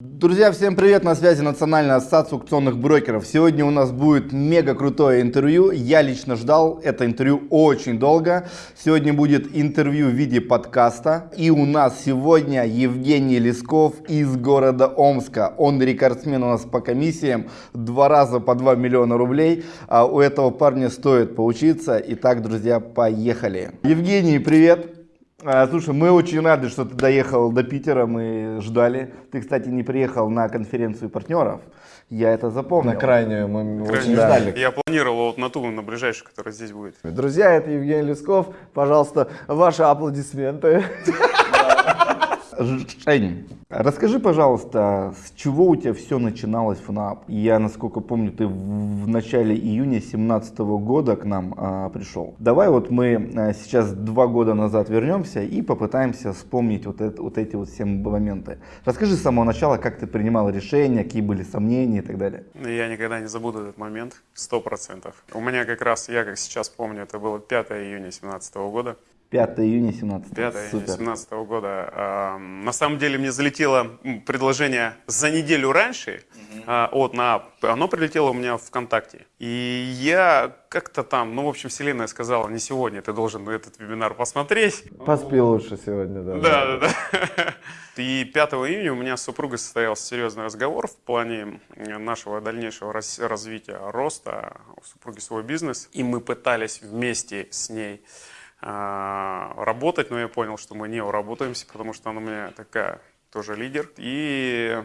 Друзья, всем привет! На связи Национальная ассоциация аукционных брокеров. Сегодня у нас будет мега крутое интервью. Я лично ждал это интервью очень долго. Сегодня будет интервью в виде подкаста. И у нас сегодня Евгений Лесков из города Омска. Он рекордсмен у нас по комиссиям. Два раза по 2 миллиона рублей. А у этого парня стоит поучиться. Итак, друзья, поехали. Евгений, привет! А, слушай, мы очень рады, что ты доехал до Питера, мы ждали. Ты, кстати, не приехал на конференцию партнеров, я это запомнил. На крайнюю мы Крайне. очень ждали. Я планировал вот на ту, на ближайшую, которая здесь будет. Друзья, это Евгений Лесков. Пожалуйста, ваши аплодисменты. Жень, расскажи, пожалуйста, с чего у тебя все начиналось в НАП? Я, насколько помню, ты в начале июня 2017 года к нам а, пришел. Давай вот мы а, сейчас два года назад вернемся и попытаемся вспомнить вот, это, вот эти вот все моменты. Расскажи с самого начала, как ты принимал решения, какие были сомнения и так далее. Я никогда не забуду этот момент, сто процентов. У меня как раз, я как сейчас помню, это было 5 июня 2017 года. 5 июня 17 5 июня 2017 года. А, На самом деле мне залетело предложение за неделю раньше а, от НААП. Оно прилетело у меня в ВКонтакте. И я как-то там, ну, в общем, вселенная сказала, не сегодня, ты должен этот вебинар посмотреть. Поспи лучше сегодня, да. Да, да, да. И 5 июня у меня с супругой состоялся серьезный разговор в плане нашего дальнейшего развития, роста. У супруги свой бизнес. И мы пытались вместе с ней работать, но я понял, что мы не уработаемся, потому что она у меня такая тоже лидер. И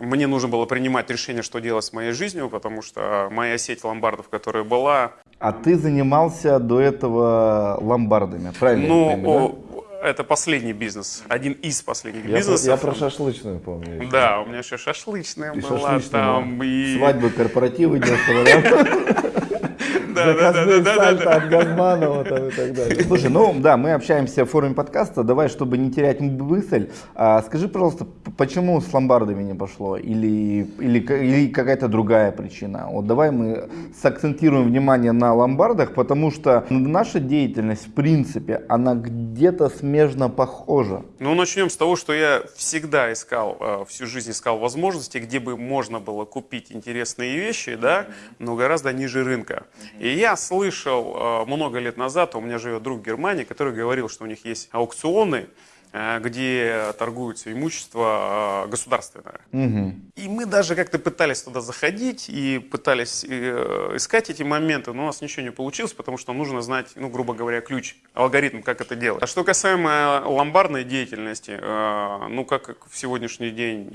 мне нужно было принимать решение, что делать с моей жизнью, потому что моя сеть ломбардов, которая была, А ты занимался до этого ломбардами, правильно? ну, понимаю, да? это последний бизнес, один из последних Я, про, бизнесов. я про шашлычную помню. еще. Да, у меня еще шашлычная И была шашлычная там. была. И... Свадьбы, корпоративы дешево, да? Да, да, да, Заказные да, да, сальто да. от Газманова там и так далее. Слушай, ну да, мы общаемся в форуме подкаста. Давай, чтобы не терять мысль, а, скажи, пожалуйста, почему с ломбардами не пошло? Или, или, или какая-то другая причина? Вот давай мы сакцентируем внимание на ломбардах, потому что наша деятельность, в принципе, она где-то смежно похожа. Ну, начнем с того, что я всегда искал, э, всю жизнь искал возможности, где бы можно было купить интересные вещи, да, но гораздо ниже рынка. И я слышал э, много лет назад, у меня живет друг в Германии, который говорил, что у них есть аукционы, э, где торгуется имущество э, государственное. Мгм. И мы даже как-то пытались туда заходить и пытались искать эти моменты, но у нас ничего не получилось, потому что нужно знать, ну, грубо говоря, ключ, алгоритм, как это делать. А что касаемо ломбардной деятельности, ну, как в сегодняшний день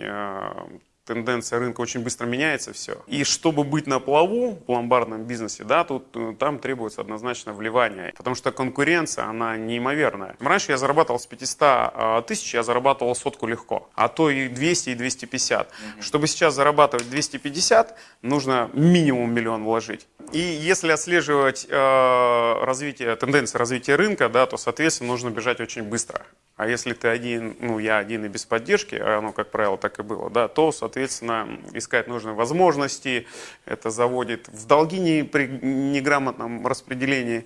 тенденция рынка очень быстро меняется все. И чтобы быть на плаву в ломбардном бизнесе, да, тут э, там требуется однозначно вливание, потому что конкуренция, она неимоверная. Раньше я зарабатывал с 500 э, тысяч, я зарабатывал сотку легко, а то и 200, и 250. Чтобы сейчас зарабатывать 250, нужно минимум миллион вложить. И если отслеживать э, развитие, тенденции развития рынка, да, то, соответственно, нужно бежать очень быстро. А если ты один, ну, я один и без поддержки, а оно, как правило, так и было, да, то, соответственно, искать нужные возможности, это заводит в долги не при неграмотном распределении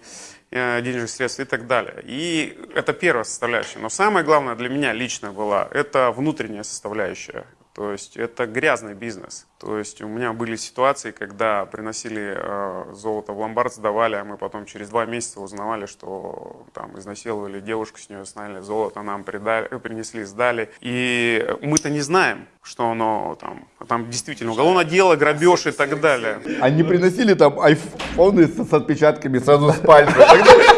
э, денежных средств и так далее. И это первая составляющая. Но самое главное для меня лично была, это внутренняя составляющая. То есть это грязный бизнес. То есть у меня были ситуации, когда приносили э, золото в ломбард, сдавали, а мы потом через два месяца узнавали, что там изнасиловали девушку, с нее сняли золото, нам придали, принесли, сдали. И мы-то не знаем, что оно там, там действительно уголовное дело, грабеж и так далее. Они приносили там айфоны с, с отпечатками сразу с пальца.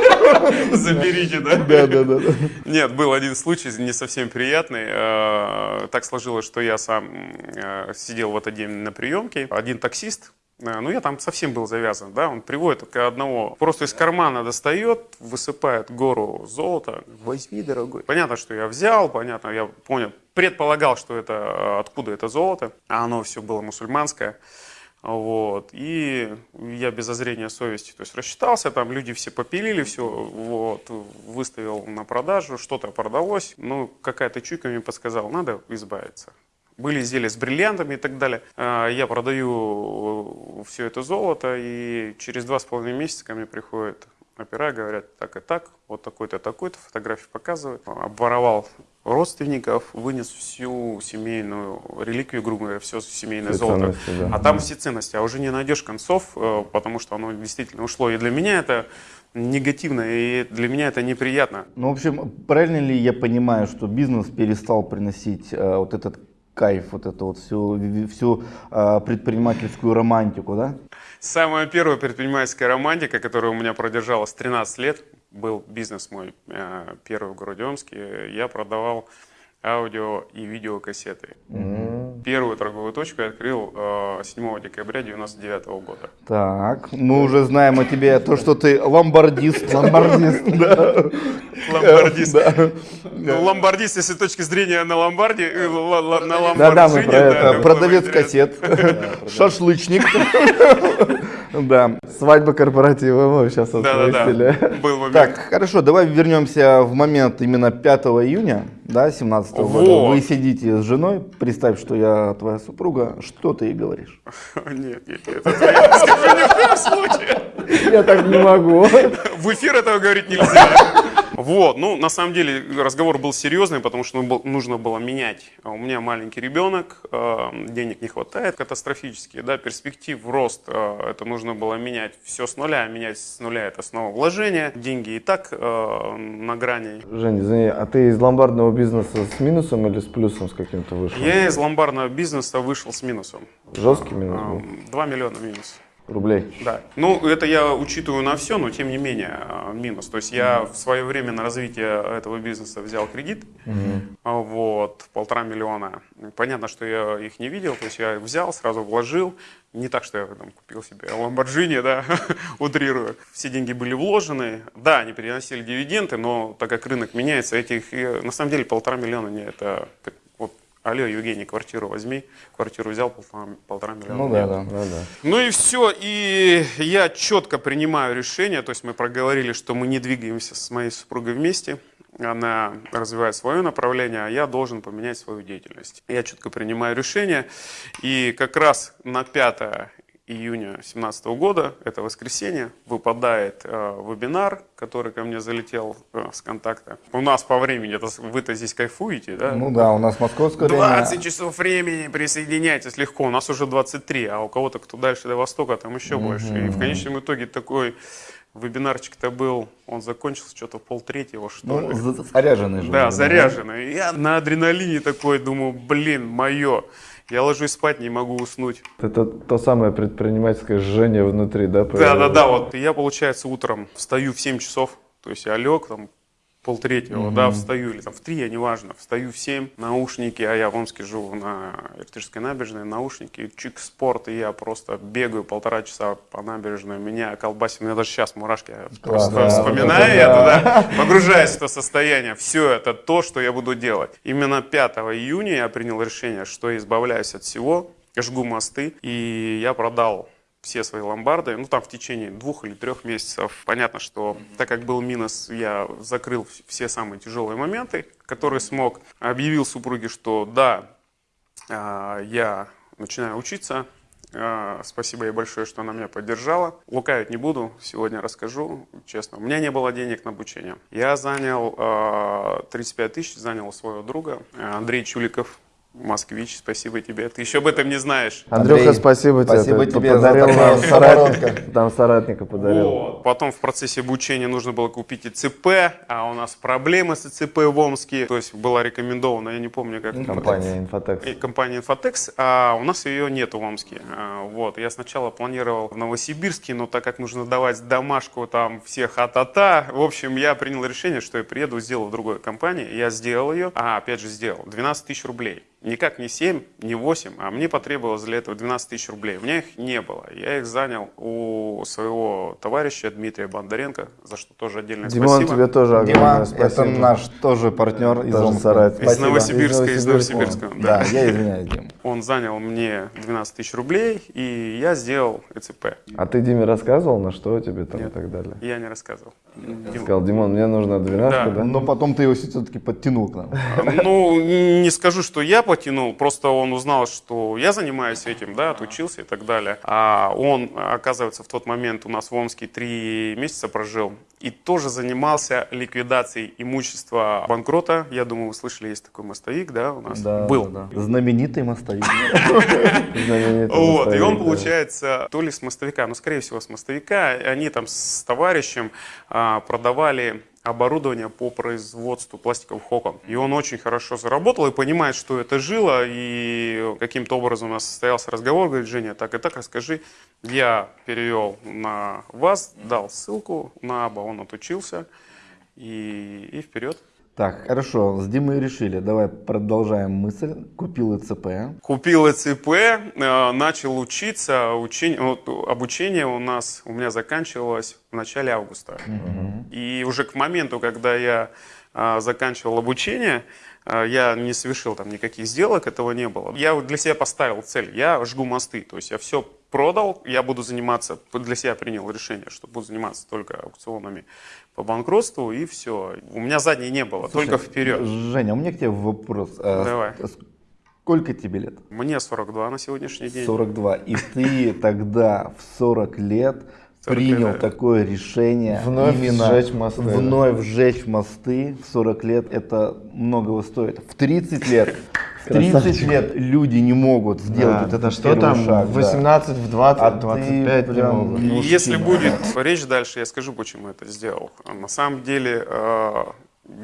Заберите, да? Да, да, да. Нет, был один случай не совсем приятный. Э, Так сложилось, что я сам э, сидел в этот день на приемке. Один таксист, э, ну я там совсем был завязан, да, он приводит только одного, просто из кармана достает, высыпает гору золота. Возьми, дорогой. Понятно, что я взял, понятно, я понял, предполагал, что это, откуда это золото, а оно все было мусульманское. Вот. И я без зазрения совести, то есть рассчитался, там люди все попилили, все, вот, выставил на продажу, что-то продалось, ну, какая-то чуйка мне подсказала, надо избавиться. Были изделия с бриллиантами и так далее. А, Я продаю все это золото, и через два с половиной месяца ко мне приходят опера, говорят, так и так, вот такой-то, такой-то, фотографии показывают. Обворовал родственников, вынес всю семейную реликвию, грубо говоря, все семейное Все золото. да. А там все ценности, а уже не найдешь концов, э, потому что оно действительно ушло. И для меня это негативно, и для меня это неприятно. Ну, в общем, правильно ли я понимаю, что бизнес перестал приносить э, вот этот кайф, вот эту вот всю, всю э, предпринимательскую романтику, да? Самая первая предпринимательская романтика, которая у меня продержалась 13 лет, был бизнес мой э, первый в городе Омске. Я продавал аудио и видеокассеты. Первую торговую точку я открыл э, 7 декабря 99 года. Так, мы уже знаем о тебе то, что ты ломбардист. Ломбардист, да. Ломбардист. Ну, ломбардист, если с точки зрения на ломбарде, э, на Да-да, мы ломбардине, про это. Продавец кассет, шашлычник. Да. Свадьба корпоратива мы сейчас отпустили. был момент. Так, хорошо, давай вернемся в момент именно 5 июня, да, 17 года. Вот. Вы сидите с женой, представь, что я твоя супруга, что ты ей говоришь? Нет, нет, нет, это я скажу ни в коем случае. Я так не могу. В эфир этого говорить нельзя. Вот, ну, на самом деле, разговор был серьезный, потому что ну, нужно было менять. А У меня маленький ребенок, э, денег не хватает катастрофически, да, перспектив рост, э, это нужно было менять все с нуля, а менять с нуля это снова вложение. Деньги и так на грани. Жень, извини, а ты из ломбардного бизнеса с минусом или с плюсом с каким-то вышел? Я из ломбарного бизнеса вышел с минусом. Жесткий минус был? Эм, 2 миллиона минус. Рублей. Да. Ну, это я учитываю на все, но тем не менее э, минус. То есть я в свое время на развитие этого бизнеса взял кредит, а, вот, полтора миллиона. Понятно, что я их не видел, то есть я взял, сразу вложил. Не так, что я там, купил себе Ламборджини, да, утрирую. Все деньги были вложены. Да, они переносили дивиденды, но так как рынок меняется, этих, э, на самом деле, полтора миллиона, не, это алло, Евгений, квартиру возьми. Квартиру взял, полтора, полтора миллиона. Ну да, да. Ну да. Ну и все, и я четко принимаю решение, то есть мы проговорили, что мы не двигаемся с моей супругой вместе, она развивает свое направление, а я должен поменять свою деятельность. Я четко принимаю решение, и как раз на 5 июня 2017 года, это воскресенье, выпадает э, вебинар, который ко мне залетел э, с контакта. У нас по времени, это, вы-то здесь кайфуете, да? Ну да, у нас московское время. 20 часов времени, присоединяйтесь легко. У нас уже 23, а у кого-то, кто дальше до востока, там еще больше. И в конечном итоге такой вебинарчик-то был, он закончился что-то в полтретьего, что Ну, ли. за- заряженный же. Да, заряженный. Я на адреналине такой думаю, блин, мое. Я ложусь спать, не могу уснуть. Это то самое предпринимательское жжение внутри, да? Да, да, да, вот. Я, получается, утром встаю в 7 часов, то есть я лег, там, полтретьего, да, встаю, или там в 3, неважно, встаю в 7, наушники, а я в Омске живу на Иртышской набережной, наушники, чик спорт, и я просто бегаю полтора часа по набережной, меня колбасит, у меня даже сейчас мурашки, я просто да, вспоминаю вот это да, погружаюсь в это состояние, все это то, что я буду делать. Именно 5 июня я принял решение, что я избавляюсь от всего, жгу мосты, и я продал все свои ломбарды, ну там в течение двух или трех месяцев. Понятно, что так как был минус, я закрыл все самые тяжелые моменты, которые смог. Объявил супруге, что да, а, я начинаю учиться. А, Спасибо ей большое, что она меня поддержала. Лукавить не буду, сегодня расскажу, честно. У меня не было денег на обучение. Я занял а, 35 тысяч, занял у своего друга Андрей Чуликов, москвич, спасибо тебе. Ты еще об этом не знаешь. Андрюха, Андрей, спасибо тебе. спасибо Ты тебе за подарил нам соратника. Там соратника подарил. Вот. Потом в процессе обучения нужно было купить ИЦП, а у нас проблемы с ИЦП в Омске. То есть была рекомендована, я не помню, как Компания Инфотекс. и компания Infotex, а у нас ее нет в Омске. А, Вот. Я сначала планировал в Новосибирске, но так как нужно давать домашку там всех а-та-та, в общем, я принял решение, что я приеду, сделаю в другой компании. Я сделал ее, а опять же сделал, 12 тысяч рублей. Никак не 7, не 8, а мне потребовалось для этого 12 тысяч рублей. У меня их не было. Я их занял у своего товарища Дмитрия Бондаренко, за что тоже отдельное Димон, спасибо. тебе тоже огромное Дима, спасибо. это наш тоже партнер из Тоже. Из. Новосибирска, из Из Новосибирска. Да, я извиняюсь, Дим. Он занял мне 12 тысяч рублей, и я сделал ЭЦП. А ты Диме рассказывал, на что тебе там и Нет. так далее? Я не рассказывал. Дим- Сказал, Димон, мне нужна двенашка, Да. да? Но потом ты его все-таки подтянул к нам. Ну, не скажу, что я потянул, просто он узнал, что я занимаюсь этим, да, отучился и так далее. А он, оказывается, в тот момент у нас в Омске три месяца прожил, и тоже занимался ликвидацией имущества банкрота. Я думаю, вы слышали, есть такой мостовик, да, у нас Да, был. да, да. Знаменитый мостовик. Вот, и он, получается, то ли с мостовика, ну, скорее всего, с мостовика, они там с товарищем а, продавали оборудование по производству пластиковых окон. И он очень хорошо заработал и понимает, что это жило, и каким-то образом у нас состоялся разговор, говорит, Женя, так и так, расскажи. Я перевел на вас, дал ссылку на Аба, он отучился, и, и вперед. Так, хорошо, с Димой решили. Давай продолжаем мысль. Купил ИЦП. Купил ЭЦП, э, начал учиться. Учень- вот, обучение у нас у меня заканчивалось в начале августа. И уже к моменту, когда я а, заканчивал обучение, а, я не совершил там никаких сделок, этого не было. Я для себя поставил цель, я жгу мосты, то есть я все продал, я буду заниматься, для себя принял решение, что буду заниматься только аукционами по банкротству и все. У меня задней не было, только вперед. Женя, у меня к тебе вопрос. А, Давай. Сколько тебе лет? Мне 42 на сегодняшний день. 42. И ты тогда в 40 лет 40 принял лет, да. такое решение Вновь сжечь мосты, да. Вновь сжечь мосты в 40 лет это многого стоит. В 30 лет, в 30 Красавчик. лет люди не могут сделать Да, вот этот да что там, шаг. в да. 18, в 20, А в ты 25 не прям, могут. ну, Если будет речь дальше, я скажу, почему это сделал. На самом деле, э,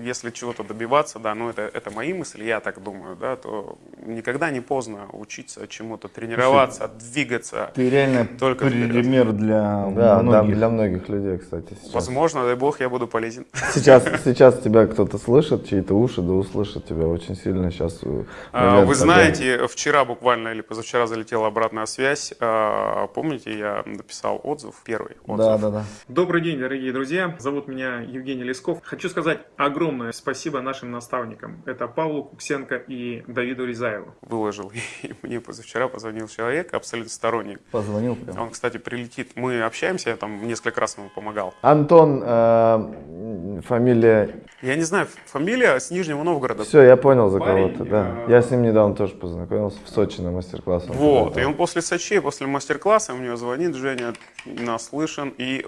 если чего-то добиваться, да, ну это, это мои мысли, я так думаю, да, то никогда не поздно учиться чему-то, тренироваться, двигаться. Ты реально Только пример для Да, да, многих. для многих людей, кстати, сейчас. Возможно, дай бог, я буду полезен. Сейчас, сейчас тебя кто-то слышит, чьи-то уши, да услышат тебя очень сильно сейчас. э, А, Вы такой. знаете, вчера буквально или позавчера залетела обратная связь. А, Помните, я написал отзыв, первый отзыв. Да, да, да. Добрый день, дорогие друзья. Зовут меня Евгений Лесков. Хочу сказать огромное спасибо нашим наставникам. Это Павлу Куксенко и Давиду Рязаеву. Выложил, и мне позавчера позвонил человек, абсолютно сторонник. Позвонил прям. Он, кстати, прилетит. Мы общаемся, я там несколько раз ему помогал. Антон, э, фамилия... Я не знаю, фамилия с Нижнего Новгорода. Все, я понял за кого-то, да. э, Я с ним недавно тоже познакомился в Сочи на мастер-классе. Вот, и он после Сочи, после мастер-класса мне звонит, Женя, наслышан, и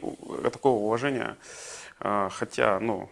такого уважения, э, хотя, ну,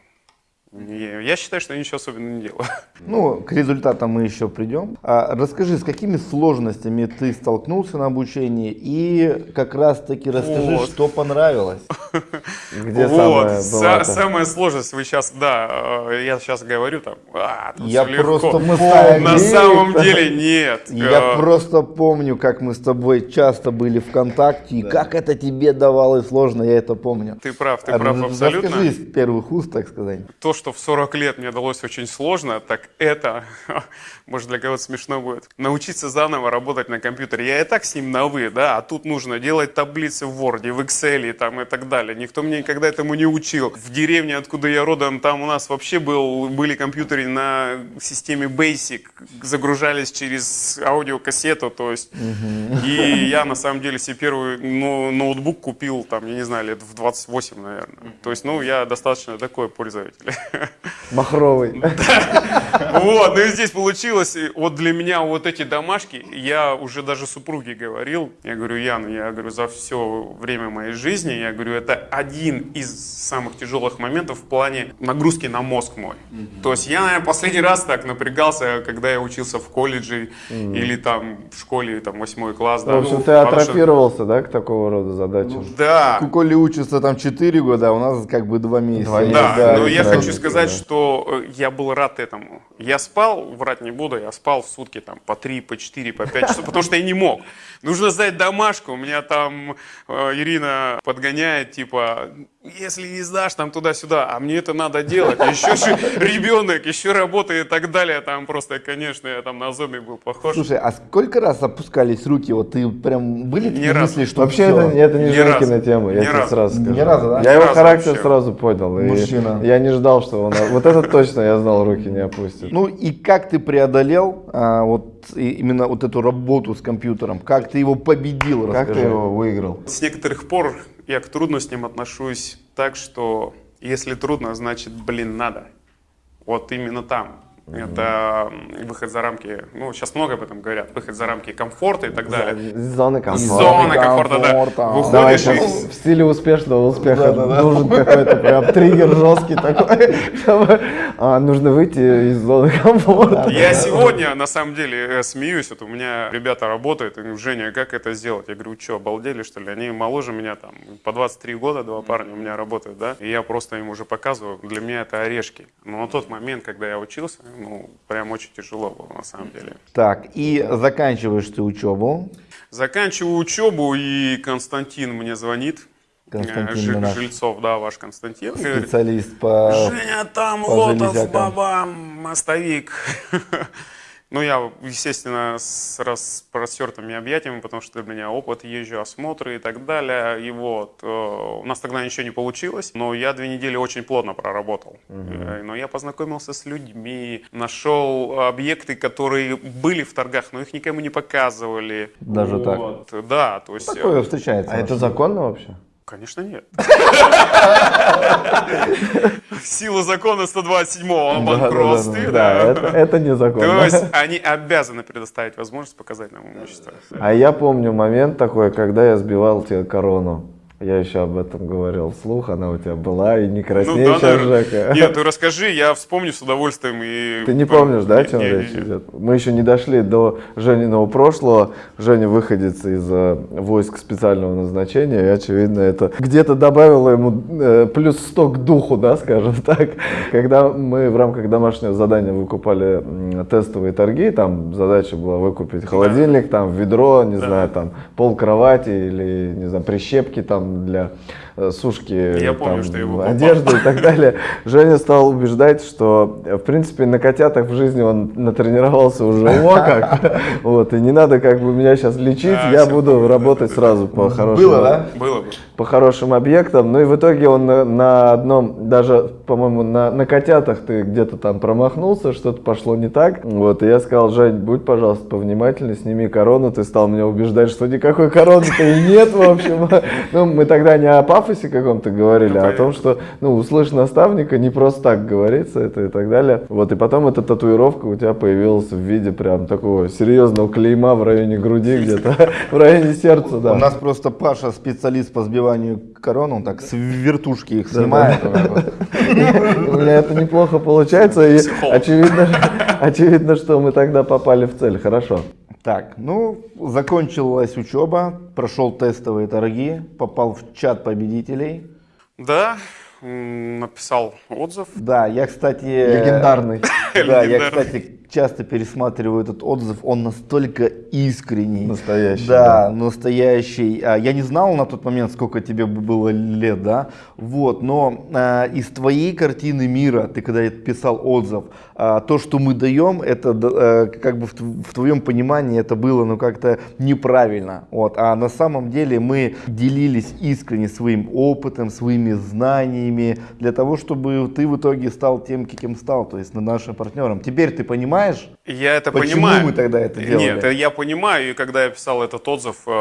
я считаю, что я ничего особенного не делаю. Ну, к результатам мы еще придем. А расскажи, с какими сложностями ты столкнулся на обучении и как раз таки расскажи, Вот. что понравилось. Где вот, самая самая сложность, вы сейчас, да, э, я сейчас говорю там, а, тут Я легко. просто Мы помню, ставим На самом деле нет. я Э, просто помню, как мы с тобой часто были ВКонтакте, и как это тебе давалось сложно, я это помню. Ты прав, ты прав р- абсолютно. Расскажи из первых уст, так сказать. То, что в 40 лет мне далось очень сложно, так это, может для кого-то смешно будет, научиться заново работать на компьютере. Я и так с ним на «вы», да, а тут нужно делать таблицы в Word, в Excel и, там, и так далее. Никто меня никогда этому не учил. В деревне, откуда я родом, там у нас вообще был, были компьютеры на системе Basic, загружались через аудиокассету, то есть. И я на самом деле себе первый ну, ноутбук купил, там, я не знаю, лет в 28, наверное. То есть, ну, я достаточно такой пользователь. Махровый. Вот, ну и здесь получилось, вот для меня вот эти домашки, я уже даже супруге говорил, я говорю, Ян, я говорю, за все время моей жизни, я говорю, это один из самых тяжелых моментов в плане нагрузки на мозг мой. То есть я, наверное, последний раз так напрягался, когда я учился в колледже или там в школе, там, восьмой класс. да. В общем, Ну, ты атрофировался, да, к такого рода задачам? Да, У Коли учится там 4 года, а у нас как бы 2 месяца. Да, Да, но я это хочу сказать, да. что э, я был рад этому. Я спал, врать не буду, я спал в сутки там по 3, по 4, по 5 часов, потому что я не мог. Нужно сдать домашку, у меня там э, Ирина подгоняет, типа, если не сдашь там туда-сюда, а мне это надо делать, еще же ребенок, еще работа и так далее, там просто, конечно, я там на зоны был похож. Слушай, а сколько раз опускались руки? Вот ты прям были такие мысли, что Вообще это, это не Женькина тема, я тебе разу. сразу скажу. разу, да? Я его характер вообще. сразу понял. Мужчина. Я не ждал, что он... Вот это точно, я знал, руки не опустит. Ну и как ты преодолел а, вот и- именно вот эту работу с компьютером? Как ты его победил? Как ты расскажи. его выиграл? С некоторых пор я к трудностям отношусь так, что если трудно, значит, блин, надо. Вот именно там. Это м, выход за рамки, ну, сейчас много об этом говорят, выход за рамки комфорта и так далее. Зоны комфорта. зоны комфорта, да. комфорта. Давай Выходишь сейчас и... в стиле успешного успеха Да-да-да. нужен какой-то прям триггер жесткий такой. чтобы, а, нужно выйти из зоны комфорта. Я сегодня, на самом деле, э, смеюсь. Вот у меня ребята работают, и говорю, Женя, как это сделать? Я говорю, что, обалдели, что ли? Они моложе меня там, по 23 года, два парня у меня работают, да? И я просто им уже показываю, для меня это орешки. Но на тот момент, когда я учился, ну, прям очень тяжело было, на самом деле. Так, и заканчиваешь ты учебу. Заканчиваю учебу, и Константин мне звонит. Константин Э, Жи- Минаш. Жильцов, да, ваш Константин. Говорит, Специалист по... Женя, там по Лотов, железякам. баба, мостовик. Ну, я, естественно, с распростертыми объятиями, потому что у меня опыт, езжу, осмотры и так далее. И вот, э, у нас тогда ничего не получилось, но я две недели очень плотно проработал. Э, Но я познакомился с людьми, нашел объекты, которые были в торгах, но их никому не показывали. Даже так? Вот, Да, то есть... Такое э, встречается. А это законно вообще? Конечно, нет. В силу закона 127-го о банкротстве. Да, это, это То есть они обязаны предоставить возможность показать нам имущество. А я помню момент такой, когда я сбивал тебе корону. Я еще об этом говорил вслух, она у тебя была, и не краснее сейчас, наверное. Жека. Нет, ты расскажи, я вспомню с удовольствием. И... Ты не помнишь, да, о чем Не, речь не. идет? Мы еще не дошли до Жениного прошлого. Женя выходец из э, войск специального назначения, и, очевидно, это где-то добавило ему э, плюс 100 к духу, да, скажем так. Когда мы в рамках домашнего задания выкупали тестовые торги, там задача была выкупить холодильник, там ведро, не знаю, там пол кровати или, не знаю, прищепки там для сушки Я помню, там, что его одежды и так далее. Женя стал убеждать, что, э, в принципе, на котятах в жизни он натренировался уже о как. Вот, и не надо как бы меня сейчас лечить, я буду помню, работать сразу по хорошим, Было, да? Было бы. по хорошим объектам. Ну и в итоге он на, одном, даже, по-моему, на, на котятах ты где-то там промахнулся, что-то пошло не так. Вот, и я сказал, Жень, будь, пожалуйста, повнимательней, сними корону. Ты стал меня убеждать, что никакой короны-то и нет, в общем. Ну, мы тогда не о пафосе каком-то говорили, Ну, а о том, что, ну, услышь наставника, не просто так говорится это и так далее. Вот, и потом эта татуировка у тебя появилась в виде прям такого серьезного клейма в районе груди где-то, в районе сердца, да. У нас просто Паша специалист по сбиванию корон, он так с вертушки их снимает. У меня это неплохо получается, и очевидно, очевидно, что мы тогда попали в цель. Хорошо. Так, ну, закончилась учеба, прошел тестовые торги, попал в чат победителей. Да, написал отзыв. Да, я, кстати... Легендарный. Да, я, кстати, часто пересматриваю этот отзыв, он настолько искренний. Настоящий, Да, настоящий. А, Я не знал на тот момент, сколько тебе бы было лет, да, вот, но а, из твоей картины мира, ты когда писал отзыв, а, то, что мы даем, это э, как бы в, в твоем понимании это было, ну, как-то неправильно, вот, а на самом деле мы делились искренне своим опытом, своими знаниями, для того, чтобы ты в итоге стал тем, кем стал, то есть нашим партнером. Теперь ты понимаешь, Я это Почему понимаю. мы тогда это делали? Нет, я понимаю, и когда я писал этот отзыв, э,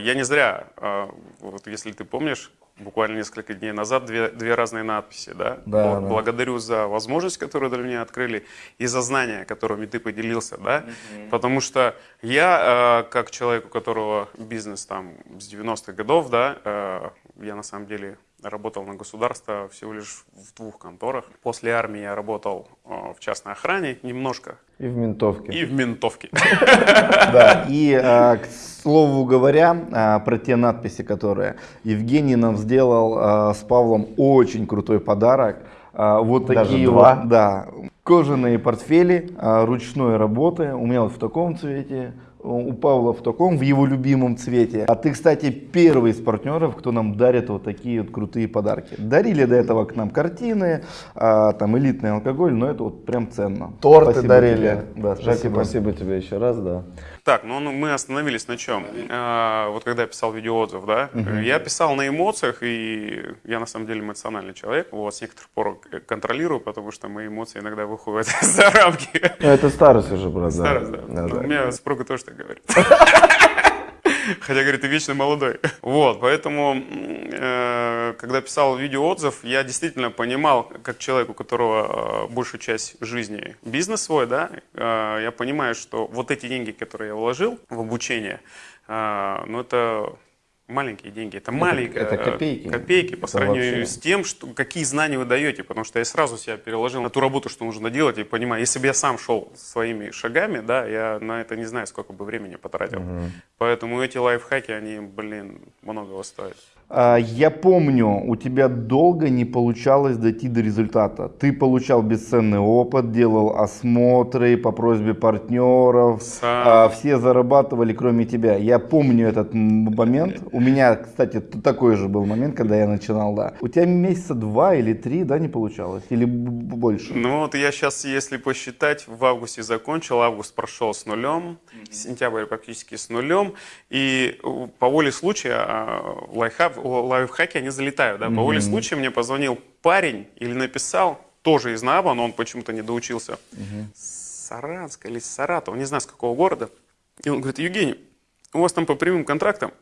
я не зря, э, вот если ты помнишь, буквально несколько дней назад две, две разные надписи, да? Да, да. Благодарю за возможность, которую для меня открыли, и за знания, которыми ты поделился, да? Потому что я, э, как человек, у которого бизнес там с 90-х годов, да, э, я на самом деле работал на государство всего лишь в двух конторах. После армии я работал э, в частной охране немножко, И в ментовке. и в ментовке. Да, и а, к слову говоря, а, про те надписи, которые Евгений нам сделал с Павлом очень крутой подарок. Вот такие два? вот, да, кожаные портфели ручной работы. У меня вот в таком цвете, у Павла в таком, в его любимом цвете. А ты, кстати, первый из партнеров, кто нам дарит вот такие вот крутые подарки. Дарили до этого к нам картины, а, там элитный алкоголь, но это вот прям ценно. Торты Спасибо дарили. тебе. Да, спасибо. спасибо тебе еще раз, да. Так, ну ну, мы остановились на чем? А, вот когда я писал видеоотзыв, да, я писал на эмоциях, и я на самом деле эмоциональный человек. Вот с некоторых пор контролирую, потому что мои эмоции иногда выходят за рамки. Ну, это старость уже, брат. да. Старость, да. Да, Ну, да. У меня супруга тоже так говорит. Хотя, говорит, ты вечно молодой. Вот, поэтому, э, когда писал видеоотзыв, я действительно понимал, как человек, у которого э, большую часть жизни бизнес свой, да, э, я понимаю, что вот эти деньги, которые я вложил в обучение, э, ну, это маленькие деньги. Это, маленькие это копейки. Копейки по Это сравнению вообще- с тем, что, какие знания вы даете. Потому что я сразу себя переложил на ту работу, что нужно делать, и понимаю, если бы я сам шел своими шагами, да, я на это не знаю, сколько бы времени потратил. Поэтому эти лайфхаки, они, блин, многого стоят. А, Я помню, у тебя долго не получалось дойти до результата. Ты получал бесценный опыт, делал осмотры по просьбе партнеров. Сам. а, Все зарабатывали, кроме тебя. Я помню этот момент. У меня, кстати, такой же был момент, когда я начинал, да. У тебя месяца два или три, да, не получалось? Или больше? Ну вот я сейчас, если посчитать, в августе закончил, август прошел с нулем, сентябрь практически с нулем, и э, по воле случая а, лайфхак, о, лайфхаки, они залетают, да, по воле случая мне позвонил парень или написал, тоже из НАБа, но он почему-то не доучился, с Саранска или с Саратова, не знаю с какого города, и он говорит, Евгений, у вас там по прямым контрактам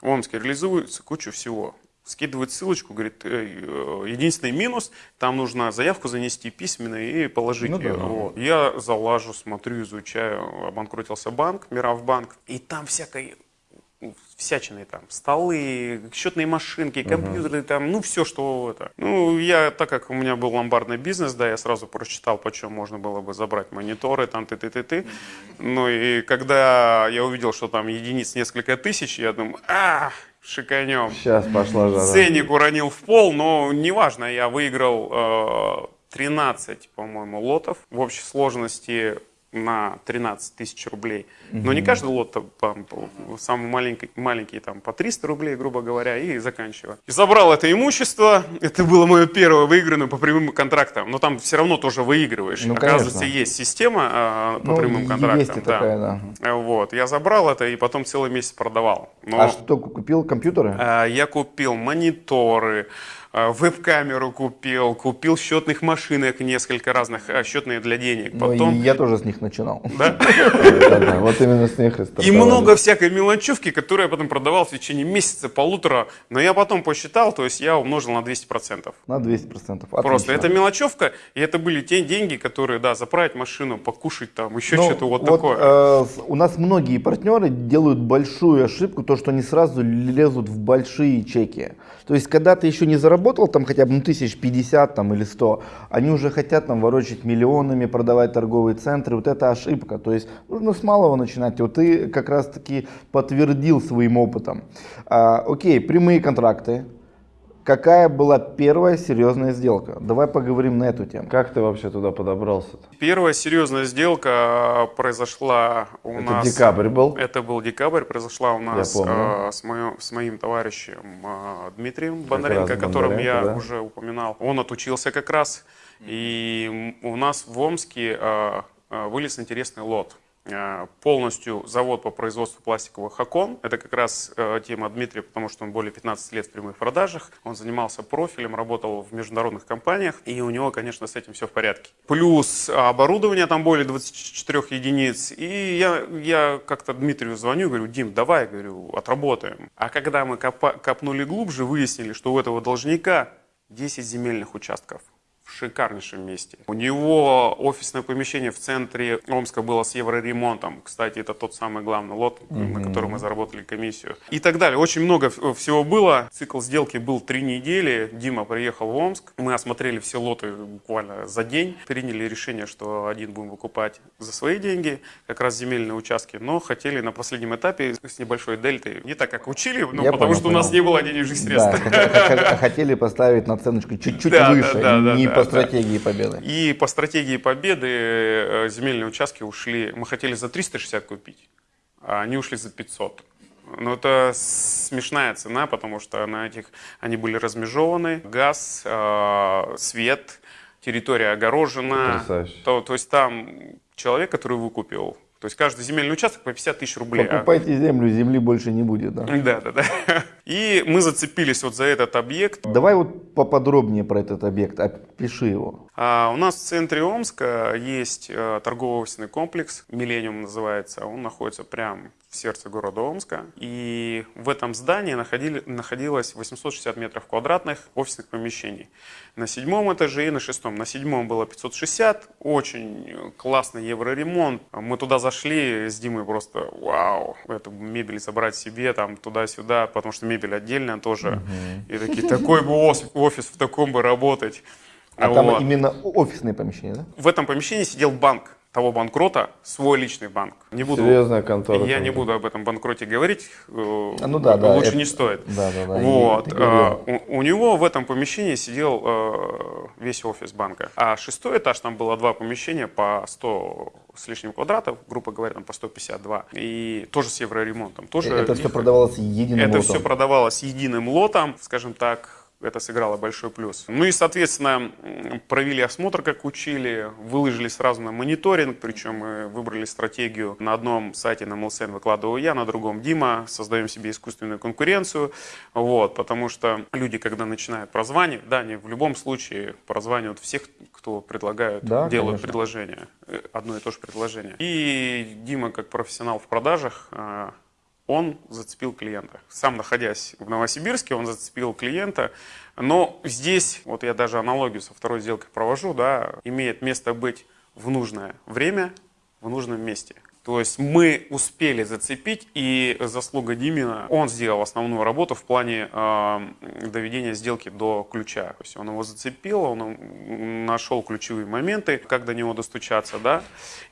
в Омске реализуется куча всего. Скидывает ссылочку, говорит, «Э, единственный минус, там нужно заявку занести письменно и положить Ну да. Вот. Я залажу, смотрю, изучаю, обанкротился банк, Миравбанк, и там всякой всячины там, столы, счетные машинки, компьютеры, там, ну, все, что это. Ну, я, так как у меня был ломбардный бизнес, да, я сразу прочитал, почем можно было бы забрать мониторы, там, ты-ты-ты-ты. Ну, и когда я увидел, что там единиц несколько тысяч, я думаю, а, шиканем. Сейчас пошла жара. Ценник уронил в пол, но неважно, я выиграл э, 13, по-моему, лотов в общей сложности на 13 тысяч рублей. Но не каждый лот, там, самый маленький, маленький там по 300 рублей, грубо говоря, и заканчивая. И забрал это имущество, это было мое первое выигранное по прямым контрактам, но там все равно тоже выигрываешь. Ну, Оказывается, конечно. есть система э, по Ну, прямым контрактам. есть и такая, да. Э, Вот, я забрал это и потом целый месяц продавал. Но... А что, купил компьютеры? А, Я купил мониторы, веб-камеру купил, купил счетных машинок несколько разных, а, счетные для денег. Ну, Потом, и я тоже с них начинал. да? Вот именно с них и И много всякой мелочевки, которую я потом продавал в течение месяца, полутора. Но я потом посчитал, то есть я умножил на 200%. На 200%. Просто это мелочевка, и это были те деньги, которые, да, заправить машину, покушать там, еще Ну, что-то вот, такое. э, у нас многие партнеры делают большую ошибку, то, что они сразу лезут в большие чеки. То есть, когда ты еще не заработал там хотя бы ну, тысяч пятьдесят там, или сто, они уже хотят там ворочать миллионами, продавать торговые центры. Вот это ошибка. То есть, нужно с малого начинать. Вот ты как раз таки подтвердил своим опытом. А, окей, прямые контракты. Какая была первая серьезная сделка? Давай поговорим на эту тему. Как ты вообще туда подобрался-то? Первая серьезная сделка произошла у Это нас... декабрь был? Это был декабрь, произошла у нас э, с, моё- с моим товарищем э, Дмитрием Бондаренко, о котором Бондаренко, я да. уже упоминал. Он отучился как раз, и у нас в Омске э, вылез интересный лот. Э, Полностью завод по производству пластиковых окон. Это как раз э, тема Дмитрия, потому что он более 15 лет в прямых продажах. Он занимался профилем, работал в международных компаниях, и у него, конечно, с этим все в порядке. Плюс оборудование там более 24 единиц. И я, я как-то Дмитрию звоню, говорю, Дим, давай, говорю, отработаем. А когда мы копнули глубже, выяснили, что у этого должника 10 земельных участков в шикарнейшем месте. У него офисное помещение в центре Омска было с евроремонтом. Кстати, это тот самый главный лот, на который мы заработали комиссию. И так далее. Очень много в- всего было. Цикл сделки был три недели. Дима приехал в Омск. Мы осмотрели все лоты буквально за день. Приняли решение, что один будем выкупать за свои деньги, как раз земельные участки. Но хотели на последнем этапе с небольшой дельтой. Не так, как учили, но Я потому понял, что у нас понял. не было денежных Да, средств. х- хотели поставить наценочку чуть-чуть Да, да, выше, да, да, не да, по стратегии победы. И по стратегии победы э, земельные участки ушли. Мы хотели за 360 купить, а они ушли за 500. Но это смешная цена, потому что на этих они были размежованы. Газ, э, свет, территория огорожена. Потрясающе. То, то есть там человек, который выкупил, то есть каждый земельный участок по 50 тысяч рублей. а- Покупайте землю, земли больше не будет. Да. да, да, да. И мы зацепились вот за этот объект. Давай вот поподробнее про этот объект, опиши его. А, у нас в центре Омска есть а, торгово-офисный комплекс, Миллениум называется. Он находится прямо в сердце города Омска. И в этом здании находили, находилось 860 метров квадратных офисных помещений. На седьмом этаже и на шестом. На седьмом было 560, очень классный евроремонт. Мы туда зашли с Димой просто, вау, эту мебель забрать себе, там туда-сюда, потому что мебель отдельная тоже. Угу. И такие, такой бы офис, в таком бы работать. А вот. там именно офисные помещения, да? В этом помещении сидел банк того банкрота свой личный банк. Не буду, Серьезная контора. Я не буду об этом банкроте говорить. Э, а, ну да, да. Лучше это, не стоит. Да, да, да. Вот. А, у, у него в этом помещении сидел а, весь офис банка. А шестой этаж, там было два помещения по 100 с лишним квадратов, грубо говоря, там по 152. И тоже с евроремонтом. Тоже это все продавалось единым это лотом? Это все продавалось единым лотом, скажем так, это сыграло большой плюс. Ну и, соответственно, провели осмотр, как учили, выложили сразу на мониторинг, причем мы выбрали стратегию на одном сайте на MLSN выкладываю я, на другом Дима, создаем себе искусственную конкуренцию, вот, потому что люди, когда начинают прозванивать, да, они в любом случае прозванивают всех, кто предлагают, да, делают конечно. предложение, э, одно и то же предложение. И Дима, как профессионал в продажах, а, он зацепил клиента. Сам находясь в Новосибирске, он зацепил клиента. Но здесь, вот я даже аналогию со второй сделкой провожу, да, имеет место быть в нужное время, в нужном месте. То есть мы успели зацепить, и заслуга Димина, он сделал основную работу в плане э, доведения сделки до ключа. То есть он его зацепил, он нашел ключевые моменты, как до него достучаться, да.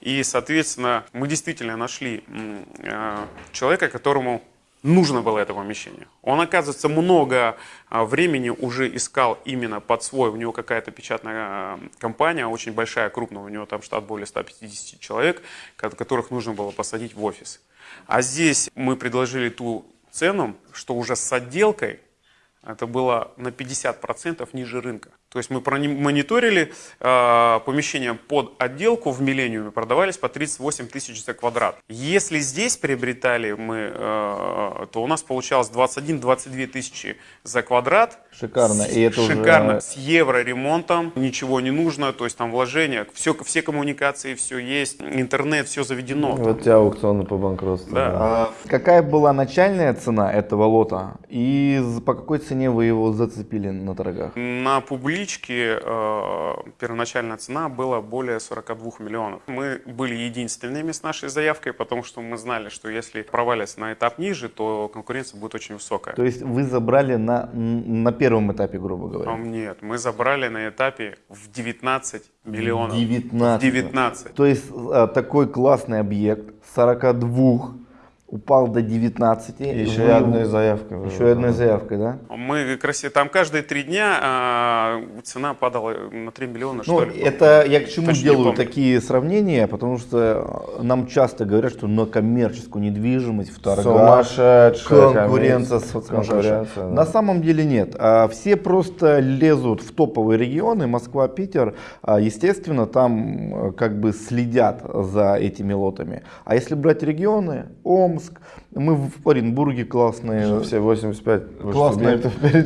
И, соответственно, мы действительно нашли э, человека, которому нужно было это помещение. Он, оказывается, много а, времени уже искал именно под свой. У него какая-то печатная а, компания, очень большая, крупная. У него там штат более 150 человек, которых нужно было посадить в офис. А здесь мы предложили ту цену, что уже с отделкой это было на 50% ниже рынка. То есть мы мониторили э, помещения под отделку в Миллениуме, продавались по 38 тысяч за квадрат. Если здесь приобретали мы, э, то у нас получалось 21-22 тысячи за квадрат. Шикарно. С, И это шикарно. Уже... С евро ремонтом, ничего не нужно, то есть там вложения, все, все коммуникации, все есть, интернет, все заведено. Вот тебя аукционы по банкротству. Да. А какая была начальная цена этого лота и по какой цене вы его зацепили на торгах? На публичном налички э, первоначальная цена была более 42 миллионов. Мы были единственными с нашей заявкой, потому что мы знали, что если провалится на этап ниже, то конкуренция будет очень высокая. То есть вы забрали на, на первом этапе, грубо говоря? Нет, мы забрали на этапе в 19 миллионов. 19? 19. То есть э, такой классный объект 42 упал до 19. еще и одной заявкой. Еще одной заявкой, да? Мы красиво, там каждые три дня а, цена падала на 3 миллиона, ну, что ли. Это я к чему Точно делаю такие сравнения, потому что нам часто говорят, что на коммерческую недвижимость в торгах конкуренция, конкуренция да. На самом деле нет. А все просто лезут в топовые регионы, Москва, Питер, а, естественно, там как бы следят за этими лотами. А если брать регионы, Ом, Омск. Мы в Оренбурге классные. Все 85 классные.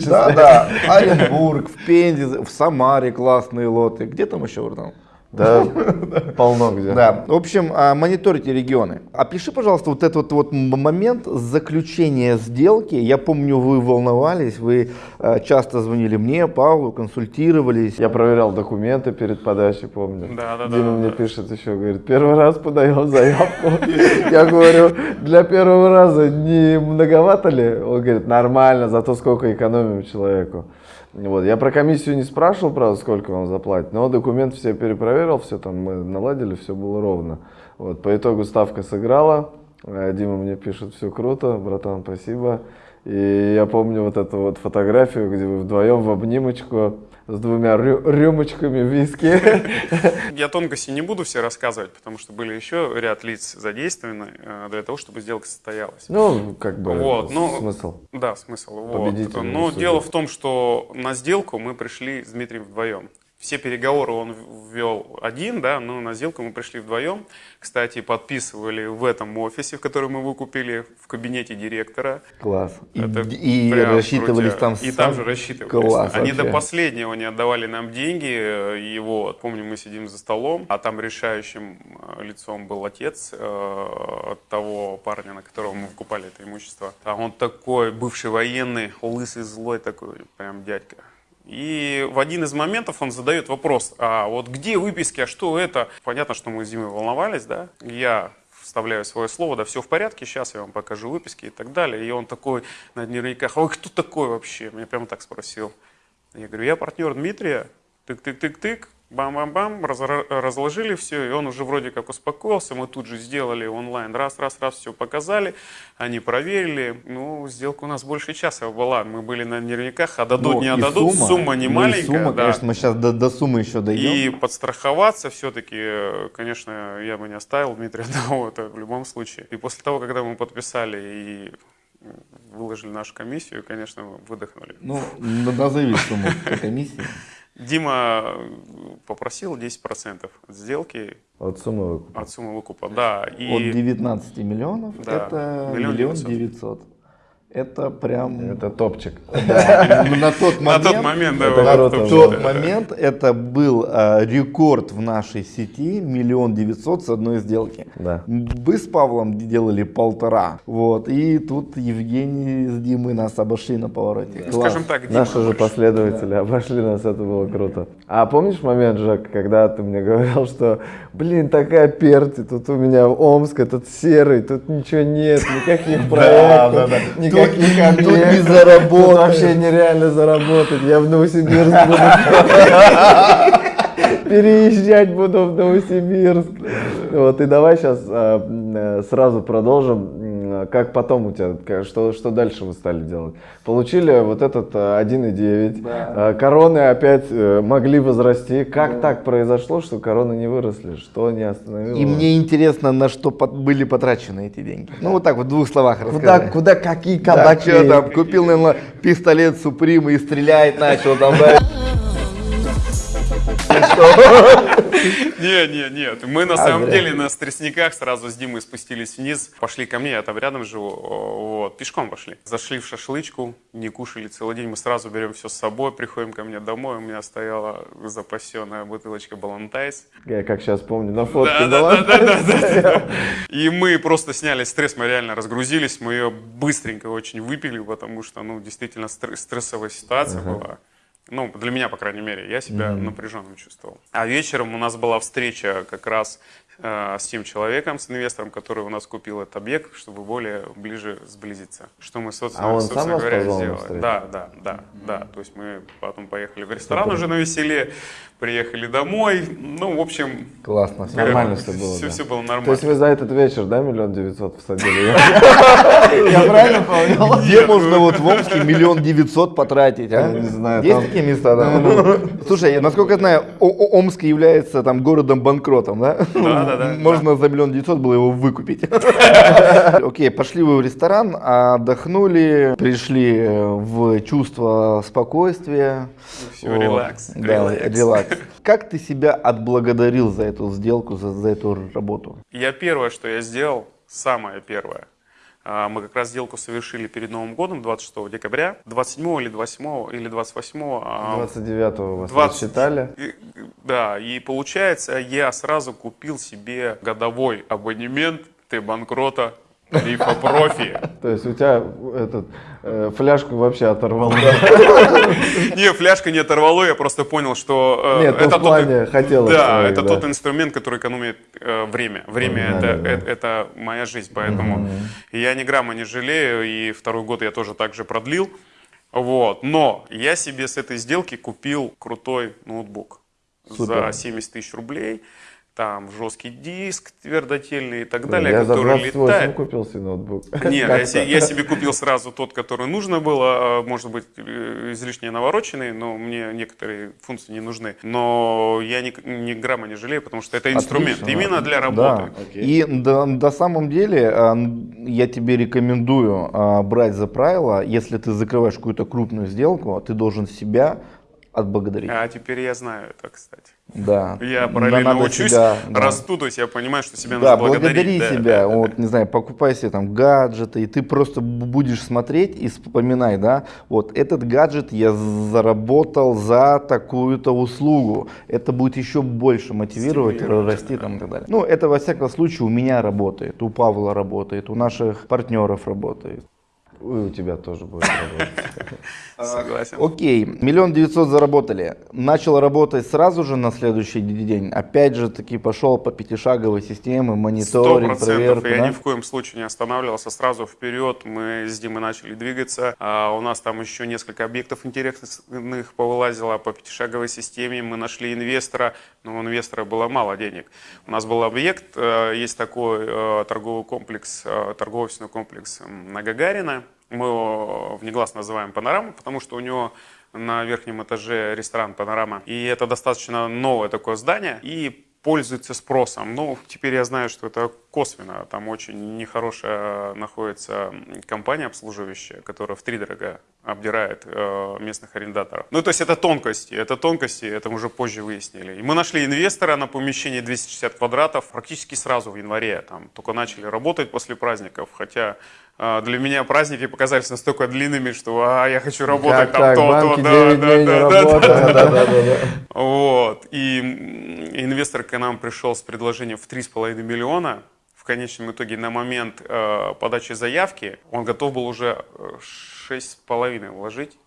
Да, да. Оренбург, в Пензе, в Самаре классные лоты. Где там еще там? Да, полно где. Да. В общем, а, мониторите регионы. Опиши, пожалуйста, вот этот вот момент заключения сделки. Я помню, вы волновались, вы а, часто звонили мне, Павлу, консультировались. Я проверял документы перед подачей, помню. Да, да, Дима да. мне пишет еще, говорит, первый раз подаем заявку. Я говорю, для первого раза не многовато ли? Он говорит, нормально, зато сколько экономим человеку. Вот. Я про комиссию не спрашивал, правда, сколько он заплатит, но документ все перепроверил, все там мы наладили, все было ровно. Вот. По итогу ставка сыграла, э, Дима мне пишет, все круто, братан, спасибо. И я помню вот эту вот фотографию, где вы вдвоем в обнимочку с двумя рю рюмочками виски. Я тонкости не буду все рассказывать, потому что были еще ряд лиц задействованы э, для того, чтобы сделка состоялась. Ну, как бы вот, ну, смысл. Да, смысл. Вот. Но дело в том, что на сделку мы пришли с Дмитрием вдвоем. Все переговоры он ввел один, да, но на сделку мы пришли вдвоем. Кстати, подписывали в этом офисе, в который мы выкупили, в кабинете директора. Класс. Это И прям рассчитывались крутяк. там И сам- там же рассчитывались. Класс Они вообще. до последнего не отдавали нам деньги. И вот, помню, мы сидим за столом, а там решающим э, лицом был отец э, того парня, на которого мы выкупали это имущество. А он такой, бывший военный, лысый, злой такой, прям дядька. И в один из моментов он задает вопрос, а вот где выписки, а что это? Понятно, что мы с Димой волновались, да? Я вставляю свое слово, да, все в порядке, сейчас я вам покажу выписки и так далее. И он такой на дневниках, ой, кто такой вообще? Меня прямо так спросил. Я говорю, я партнер Дмитрия, тык-тык-тык-тык, бам-бам-бам, разложили все, и он уже вроде как успокоился, мы тут же сделали онлайн, раз-раз-раз, все показали, они проверили, ну, сделка у нас больше часа была, мы были на дневниках, а дадут, Ну, не отдадут, сумма, не ну, маленькая, Сумма, да. конечно, мы сейчас до, до суммы еще дойдем. И подстраховаться все-таки, конечно, я бы не оставил Дмитрия одного, это в любом случае. И после того, когда мы подписали и выложили нашу комиссию, конечно, выдохнули. Ну, назови сумму комиссии. Дима э, попросил 10% от сделки. От суммы выкупа. От суммы выкупа, да. И... От 19 миллионов да. это миллион девятьсот. Это прям... Это топчик. Да, на тот на момент... тот момент, да, это было. тот момент это был а, рекорд в нашей сети, миллион девятьсот с одной сделки. Да. Вы с Павлом делали полтора, вот, и тут Евгений с Димой нас обошли на повороте. Ну, Класс. скажем так, Дима Наши же последователи обошли нас, это было круто. А помнишь момент, Жак, когда ты мне говорил, что, блин, такая перти, тут у меня Омск, этот серый, тут ничего нет, никаких проектов, да. никаких Тут- не тут заработаешь. вообще нереально заработать, я в Новосибирск буду переезжать буду в Новосибирск. Вот, и давай сейчас сразу продолжим. Как потом у тебя, что, что дальше вы стали делать? Получили вот этот э, 1,9. Э, Короны опять э, могли возрасти. Как так произошло, что короны не выросли? Что не остановило? И мне интересно, на что под- были потрачены эти деньги. Ну вот так вот в двух словах Куда, расскажи. куда какие Да, кабаки? что там, купил, наверное, пистолет Суприма и стрелять начал там, да? Не, не, нет. Мы на А, самом деле на стрессниках сразу с Димой спустились вниз, пошли ко мне, я там рядом живу, вот, пешком пошли. Зашли в шашлычку, не кушали целый день, мы сразу берем все с собой, приходим ко мне домой, у меня стояла запасенная бутылочка Балантайс. Я как сейчас помню, на фотке да. И мы просто сняли стресс, мы реально разгрузились, мы ее быстренько очень выпили, потому что, ну, действительно стр- стрессовая ситуация была. Ну, для меня, по крайней мере, я себя напряженным чувствовал. А вечером у нас была встреча как раз э, с тем человеком, с инвестором, который у нас купил этот объект, чтобы более ближе сблизиться. Что мы, собственно, А он сам собственно вас говоря, сделали. Да, да, да, да. То есть мы потом поехали в ресторан уже на веселе, приехали домой. Ну, в общем, Классно. всё. Нормально всё было, Все, да. все было нормально. То есть вы за этот вечер, да, миллион девятьсот всадили? Я правильно понял? Где можно вот в Омске миллион девятьсот потратить, а? Не знаю, Есть такие места, да? Слушай, насколько я знаю, Омск является там городом-банкротом, да? Да, да, да. Можно за миллион девятьсот было его выкупить. Окей, пошли вы в ресторан, отдохнули, пришли э, в чувство спокойствия. Вот. релакс, Да, релакс. Как ты себя отблагодарил за эту сделку, за, за эту работу? Я первое, что я сделал, самое первое, а, мы как раз сделку совершили перед Новым годом, 26 декабря, 27 или 28 или 28 а, 29-го вас 20 рассчитали. И- Да, и получается, я сразу купил себе годовой абонемент Т-банкрота Рифа Профи. То есть у тебя этот, фляжку вообще оторвало. Не, фляжка не оторвало, я просто понял, что э, Нет, ну, в тот- плане хотелось Да, это тот инструмент, который экономит э, время. Время это, это, это моя жизнь, поэтому я ни грамма не жалею, и второй год я тоже так же продлил. Вот. Но я себе с этой сделки купил крутой ноутбук за 70 тысяч рублей. Там жесткий диск твердотельный и так далее, Я за который 28 летает. купил себе ноутбук. Нет, я, Как-то. се- я себе купил сразу тот, который нужно было, а, может быть, э, излишне навороченный, но мне некоторые функции не нужны. Но я ни, ни грамма не жалею, потому что это инструмент Отлично. именно для Да. работы. И до, до самом деле а, я тебе рекомендую а, брать за правило, если ты закрываешь какую-то крупную сделку, ты должен себя отблагодарить. А теперь я знаю это, кстати. Да. Я параллельно Надо учусь, себя, да. расту, то есть я понимаю, что себя Да, нужно благодарить. благодари да, себя, да, да, вот, да. не знаю, покупай себе там гаджеты, и ты просто будешь смотреть и вспоминай, да, вот этот гаджет я заработал за такую-то услугу, это будет еще больше мотивировать, расти там и так далее. Ну, это во всяком случае у меня работает, у Павла работает, у наших партнеров работает. И у тебя тоже будет работать. Согласен. Окей, миллион девятьсот заработали. Начал работать сразу же на следующий день. Опять же таки пошел по пятишаговой системе, Сто мониторинг, процентов. проверка. Я да? ни в коем случае не останавливался. Сразу вперед мы с Димой начали двигаться. А у нас там еще несколько объектов интересных повылазило по пятишаговой системе. Мы нашли инвестора, но у инвестора было мало денег. У нас был объект, э, есть такой э, торговый комплекс, э, торговый комплекс на Гагарина. Мы его внегласно называем «Панорама», потому что у него на верхнем этаже ресторан «Панорама». И это достаточно новое такое здание. И пользуется спросом. Ну, теперь я знаю, что это косвенно. Там очень нехорошая находится компания обслуживающая, которая в три дорого обдирает э, местных арендаторов. Ну, то есть это тонкости. Это тонкости, это уже позже выяснили. И мы нашли инвестора на помещение 260 квадратов практически сразу в январе. Там только начали работать после праздников, хотя э, для меня праздники показались настолько длинными, что а, я хочу работать Как там то, то, да, 9 да, да, да, да, вот. И инвестор к нам пришел с предложением в 3,5 миллиона. В конечном итоге на момент э, подачи заявки он готов был уже э, 6,5 вложить.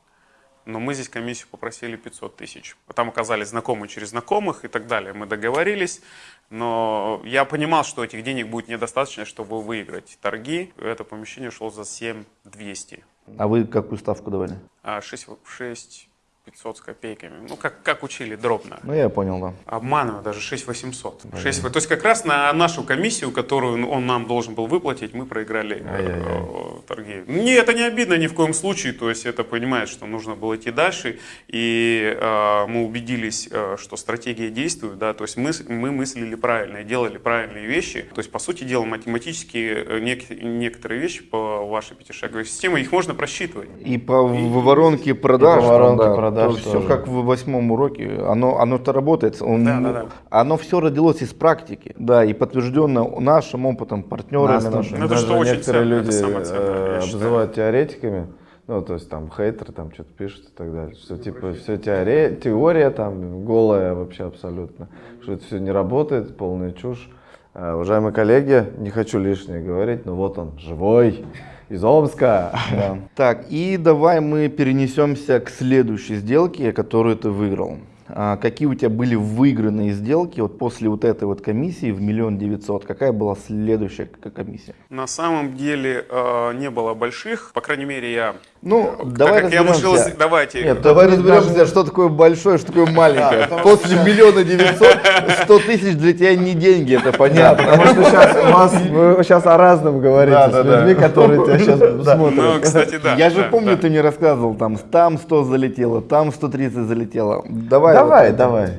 Но мы здесь комиссию попросили 500 тысяч. Там оказались знакомые через знакомых и так далее. Мы договорились, но я понимал, что этих денег будет недостаточно, чтобы выиграть торги. Это помещение шло за 7200. А вы какую ставку давали? А 6, 6 500 с копейками. Ну, как, как учили, дробно. Ну, я понял, да. Обманываю, даже 6800. 6, то есть как раз на нашу комиссию, которую он нам должен был выплатить, мы проиграли э, торги. Не, это не обидно ни в коем случае, то есть это понимает, что нужно было идти дальше, и э, мы убедились, э, что стратегия действует, да, то есть мы, мы мыслили правильно и делали правильные вещи, то есть по сути дела математически э, нек- некоторые вещи по вашей пятишаговой системе, их можно просчитывать. И по в- воронке продаж, по воронке да, продаж все тоже. как в восьмом уроке, оно, оно-то работает, он, Да, да, да. оно все родилось из практики, да, и подтверждено нашим опытом, партнерами Нас нашими. Ну, это что очень некоторые ценно, это люди самое ценное, я э, обзывают теоретиками. Ну, то есть там хейтеры там что-то пишут и так далее. Что типа все теория, теория там голая вообще абсолютно. Что это все не работает, полная чушь. Э, уважаемые коллеги, не хочу лишнее говорить, но вот он, живой, из Омска. Да. Так, и давай мы перенесемся к следующей сделке, которую ты выиграл. А, какие у тебя были выигранные сделки вот после вот этой вот комиссии в миллион девятьсот? Какая была следующая комиссия? На самом деле э, не было больших, по крайней мере я Ну, Так давай как я вышел из... разберемся. Давайте. Нет, Давай разберемся, даже- что такое большое, что такое маленькое. После миллиона девятьсот, сто тысяч для тебя не деньги, это понятно. Потому что сейчас у вас, вы сейчас о разном говорите Да, с людьми, которые тебя сейчас Ну, смотрят. кстати, да. Я же помню, ты мне рассказывал, там там 100 залетело, там 130 залетело. Давай. Давай, вот. давай.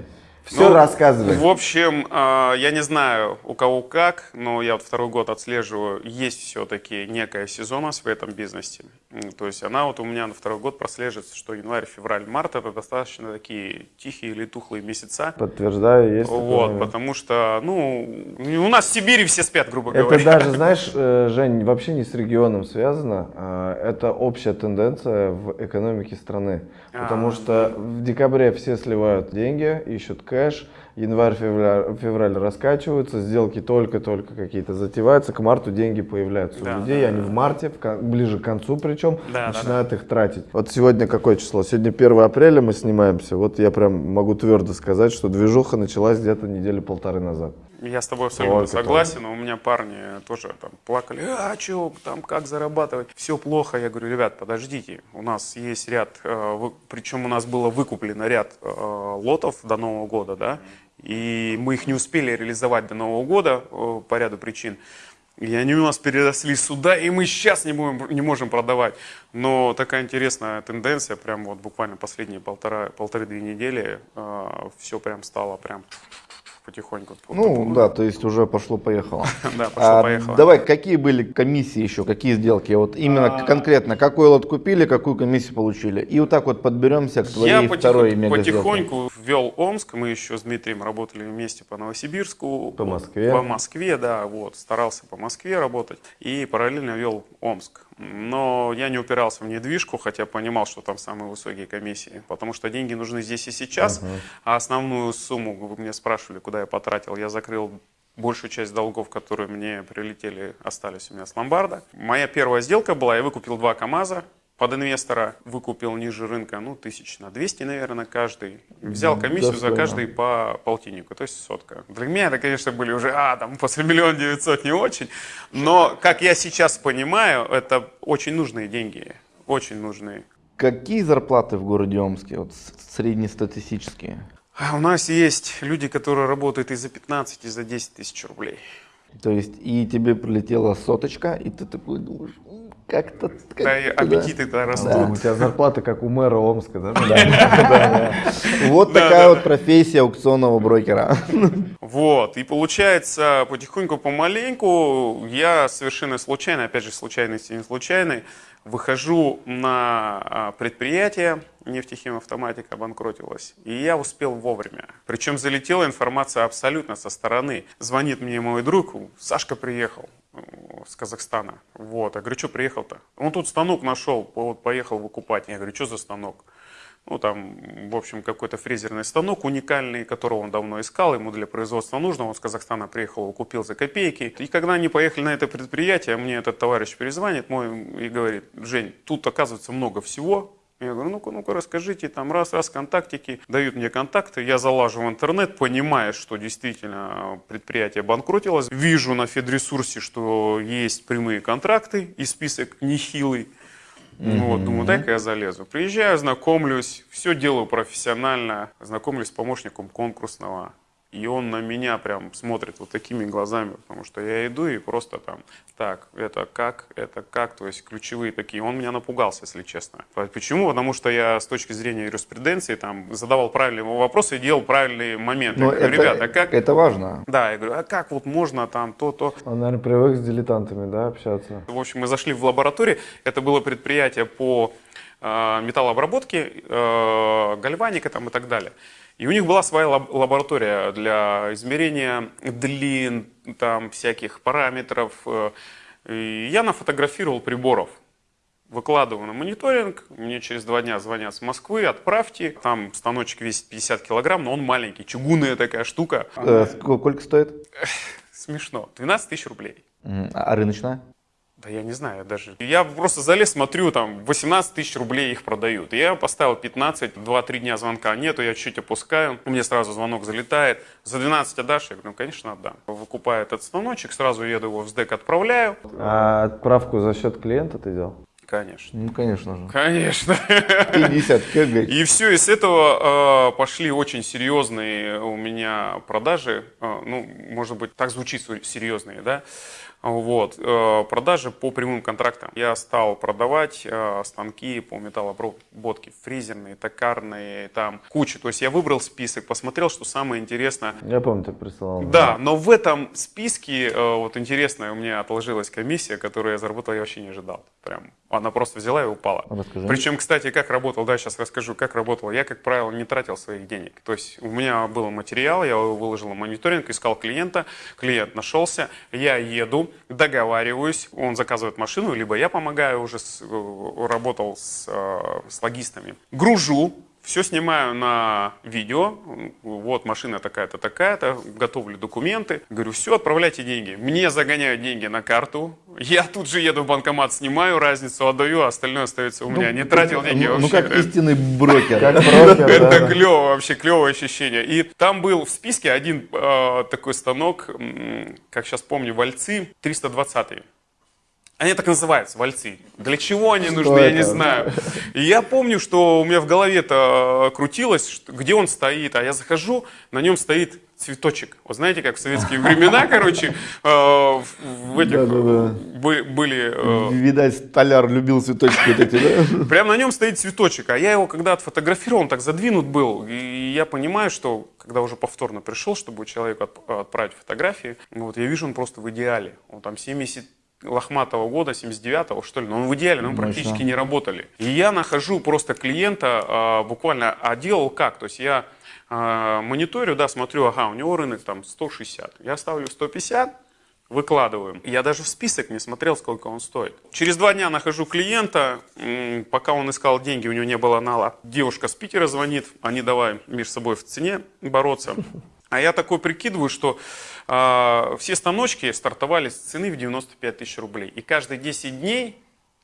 Все Ну, рассказывай. В общем, а, я не знаю у кого как, но я вот второй год отслеживаю, есть все-таки некая сезонность в этом бизнесе. То есть она вот у меня на второй год прослеживается, что январь, февраль, март это достаточно такие тихие или тухлые месяца. Подтверждаю, есть такой Вот, потому что, ну, у нас в Сибири все спят, грубо Это говоря. даже, знаешь, э, Жень, вообще не с регионом связано. а Это общая тенденция в экономике страны. Потому А, что в декабре все сливают деньги, ищут кэш. Январь, февраль, февраль раскачиваются, сделки только-только какие-то затеваются, к марту деньги появляются Да, у людей, да, они да. в марте, в ближе к концу причем, Да, да, начинают их тратить. Вот сегодня какое число? Сегодня 1 апреля мы снимаемся, вот я прям могу твердо сказать, что движуха началась где-то недели полторы назад. Я с тобой абсолютно Только согласен. У меня парни тоже там плакали, а что, там как зарабатывать? Все плохо. Я говорю, ребят, подождите, у нас есть ряд, э, вы- причем у нас было выкуплено ряд э, лотов до Нового года, да, и мы их не успели реализовать до Нового года э, по ряду причин. И они у нас переросли сюда, и мы сейчас не, будем, не можем продавать. Но такая интересная тенденция, прям вот буквально последние полтора, полторы-две недели, все прям стало прям потихоньку. Ну да, то есть уже пошло-поехало. Да, А, пошло-поехало. давай, какие были комиссии еще, какие сделки? Вот именно А. конкретно, какой лот купили, какую комиссию получили? И вот так вот подберемся к твоей Я второй мега потихоньку ввел Омск. Мы еще с Дмитрием работали вместе по Новосибирску. По Москве. По Москве, да, вот. Старался по Москве работать. И параллельно вел Омск. Но я не упирался в недвижку, хотя понимал, что там самые высокие комиссии. Потому что деньги нужны здесь и сейчас. А основную сумму, вы меня спрашивали, куда я потратил, я закрыл большую часть долгов, которые мне прилетели, остались у меня с ломбарда. Моя первая сделка была, я выкупил два КАМАЗа под инвестора, выкупил ниже рынка, ну, тысяч на 200, наверное, каждый. Взял комиссию за каждый по полтиннику, то есть сотка. Для меня это, конечно, были уже, а, там, после миллиона девятьсот не очень. Но, как я сейчас понимаю, это очень нужные деньги, очень нужные. Какие зарплаты в городе Омске, вот среднестатистические? А У нас есть люди, которые работают и за 15, и за 10 тысяч рублей. То есть и тебе прилетела соточка, и ты такой думаешь, «М, как-то... Да, и как-то, да». аппетиты-то растут. Да, у тебя зарплата как у мэра Омска, да? Вот такая вот профессия аукционного брокера. Вот, и получается, потихоньку, помаленьку, я совершенно случайно, опять же, случайности не случайной, выхожу на а, предприятие, нефтехимавтоматика обанкротилась, и я успел вовремя. Причем залетела информация абсолютно со стороны. Звонит мне мой друг, Сашка приехал с Казахстана. Вот, я говорю, что приехал-то? Он тут станок нашел, вот поехал выкупать. Я говорю, что за станок? Ну, там, в общем, какой-то фрезерный станок уникальный, которого он давно искал, ему для производства нужно, он с Казахстана приехал, купил за копейки. И когда они поехали на это предприятие, мне этот товарищ перезвонит мой и говорит, Жень, тут оказывается много всего, я говорю, ну-ка, ну-ка, расскажите, там раз-раз контактики, дают мне контакты, я залажу в интернет, понимая, что действительно предприятие банкротилось, вижу на Федресурсе, что есть прямые контракты и список нехилый, ну Вот, думаю, дай-ка я залезу. Приезжаю, знакомлюсь, все делаю профессионально, знакомлюсь с помощником конкурсного. И он на меня прям смотрит вот такими глазами, потому что я иду и просто там, так, это как, это как, то есть ключевые такие. Он меня напугался, если честно. Почему? Потому что я с точки зрения юриспруденции там задавал правильные вопросы и делал правильные моменты. Но Я говорю, это, ребята, а как? это важно. Да, я говорю, а как вот можно там то-то? Он, наверное, привык с дилетантами, да, общаться. В общем, мы зашли в лабораторию. Это было предприятие по э, металлообработке, э, гальваника там и так далее. И у них была своя лаб- лаборатория для измерения длин, там всяких параметров. э. И я нафотографировал приборов. Выкладываю на мониторинг, мне через два дня звонят с Москвы, отправьте. Там станочек весит 50 килограмм, но он маленький, чугунная такая штука. Э, ск- Сколько стоит? Смешно. 12 тысяч рублей. М, А рыночная? Да я не знаю даже. Я просто залез, смотрю, там 18 тысяч рублей их продают. Я поставил 15, 2-3 дня звонка нету, я чуть опускаю. Мне сразу звонок залетает. За 12 отдашь? Я говорю, ну конечно отдам. Выкупаю этот станочек, сразу еду его в СДЭК, отправляю. А отправку за счет клиента ты делал? Конечно. Ну, конечно же. Конечно. 50 кг. И все, и с этого э, пошли очень серьезные у меня продажи. Э, ну, может быть, так звучит серьезные, да? Вот, э, продажи по прямым контрактам. Я стал продавать э, станки по металлообработке, фрезерные, токарные, там куча. То есть я выбрал список, посмотрел, что самое интересное. Я помню, ты присылал. Да, но в этом списке, э, вот интересная у меня отложилась комиссия, которую я заработал, я вообще не ожидал. Прям, она просто взяла и упала. Расскажи. Причем, кстати, как работал, да, сейчас расскажу, как работал. Я, как правило, не тратил своих денег. То есть у меня был материал, я его выложил на мониторинг, искал клиента, клиент нашелся, я еду, договариваюсь, он заказывает машину, либо я помогаю уже, с- э, работал с, э, с логистами. Гружу, все снимаю на видео, вот машина такая-то, такая-то, готовлю документы, говорю, все, отправляйте деньги. Мне загоняют деньги на карту, я тут же еду в банкомат, снимаю разницу, отдаю, а остальное остается у меня. Не тратил деньги Ну, ну, вообще. как истинный брокер. Это клево, вообще клевое ощущение. И там был в списке один э, такой станок, как сейчас помню, вальцы 320 они так называются, вальцы. Для чего они нужны, я не это? знаю. И я помню, что у меня в голове-то э, крутилось, что- где он стоит, а я захожу, на нем стоит цветочек. Вот знаете, как в советские времена, короче, э, в этих были... э, Видать, столяр любил цветочки вот эти, да? Прямо на нем стоит цветочек, а я его когда отфотографировал, он так задвинут был, и я понимаю, что когда уже повторно пришел, чтобы человеку отп- отправить фотографии, вот я вижу, он просто в идеале. Он там 70 лохматого года, 79-го, что ли, но он в идеале, но мы Мощно. практически не работали. И я нахожу просто клиента, а, буквально, а делал как? То есть я а, мониторю, да, смотрю, ага, у него рынок там 160, я ставлю 150, выкладываем. Я даже в список не смотрел, сколько он стоит. Через два дня нахожу клиента, пока он искал деньги, у него не было нала. Девушка с Питера звонит, они давай между собой в цене бороться. А я такой прикидываю, что а, все станочки стартовали с цены в 95 тысяч рублей. И каждые 10 дней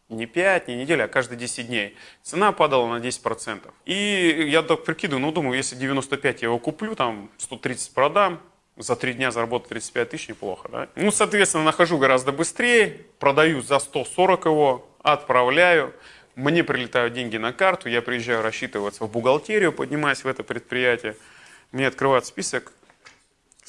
не 5, не неделя, а каждые 10 дней. Цена падала на 10%. И я так прикидываю, ну думаю, если 95 я его куплю, там 130 продам, за 3 дня заработать 35 тысяч неплохо, да? Ну, соответственно, нахожу гораздо быстрее, продаю за 140 его, отправляю, мне прилетают деньги на карту, я приезжаю рассчитываться в бухгалтерию, поднимаюсь в это предприятие, мне открывают список,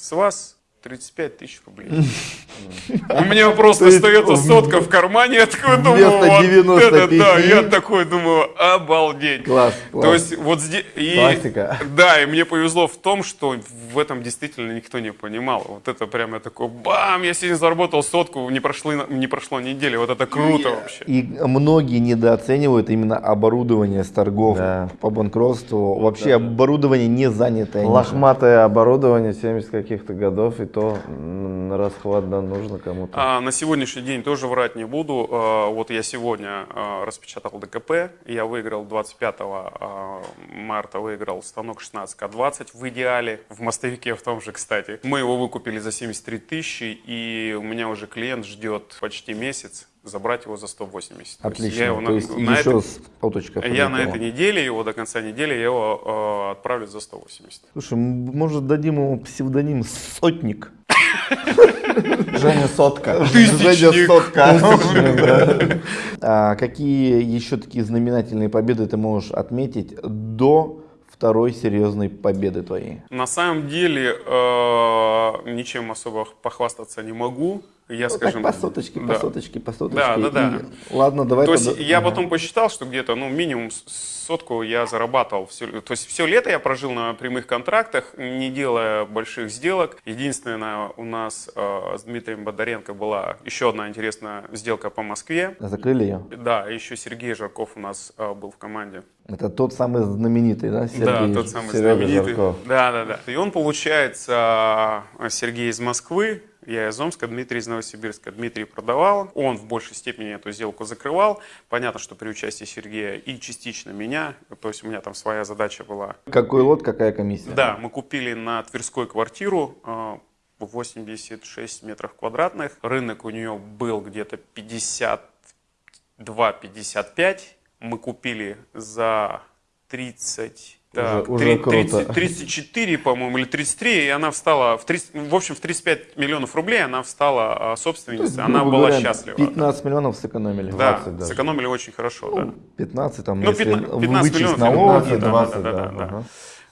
с вас 35 тысяч рублей. У меня просто остается сотка в кармане, я такой думаю, вот 95. это да, я такой думаю, обалдеть. Класс, класс. То есть вот здесь... И, Классика. Да, и мне повезло в том, что в этом действительно никто не понимал. Вот это прям я такой, бам, я сегодня заработал сотку, не, прошло, не прошло недели, вот это круто вообще. И многие недооценивают именно оборудование с торгов Да. по банкротству. Вообще оборудование не занятое. Лохматое оборудование 70 каких-то годов, и то на расхват да, нужно кому-то. А, на сегодняшний день тоже врать не буду. А, вот я сегодня а, распечатал ДКП. Я выиграл 25 а, марта выиграл станок 16К20 в идеале, в мостовике в том же, кстати. Мы его выкупили за 73 тысячи, и у меня уже клиент ждет почти месяц забрать его за 180. То есть Отлично. Я, его То на- есть на еще этой- с полточкой я на этой неделе, его до конца недели, я его а, отправлю за 180. Слушай, может дадим ему псевдоним Сотник? Женя Сотка. Женя Сотка. А Какие еще такие знаменательные победы ты можешь отметить до второй серьезной победы твоей? На самом деле э, ничем особо похвастаться не могу. Я, Ну, скажем, так по соточке, по да. соточке, по соточке. Да, да, да. И- Ладно, давай То есть тогда- я Ага. потом посчитал, что где-то, ну, минимум сотку я зарабатывал. Всё- то есть все лето я прожил на прямых контрактах, не делая больших сделок. Единственное, у нас э, с Дмитрием Бондаренко была еще одна интересная сделка по Москве. Закрыли ее? Да, еще Сергей Жарков у нас э, был в команде. Это тот самый знаменитый, да, Сергей? да, тот самый Серега знаменитый. Жарков. Да, да, да. И он, получается, э, Сергей из Москвы, я из Омска, Дмитрий из Новосибирска. Дмитрий продавал, он в большей степени эту сделку закрывал. Понятно, что при участии Сергея и частично меня, то есть у меня там своя задача была. Какой лот, какая комиссия? Да, мы купили на Тверской квартиру э, 86 метров квадратных. Рынок у нее был где-то 52-55. Мы купили за 30... так, уже три- круто. 30 34, по-моему, или 33, и она встала, в, 30 в общем, в 35 миллионов рублей она встала а, собственницей, она Грубо была говоря, счастлива. 15 миллионов сэкономили. Да, 20 даже. сэкономили очень хорошо, да. 15 там, Ну, если 15 15 вычесть миллионов, налоги. 15, да, 20, да, да. да, да. ага.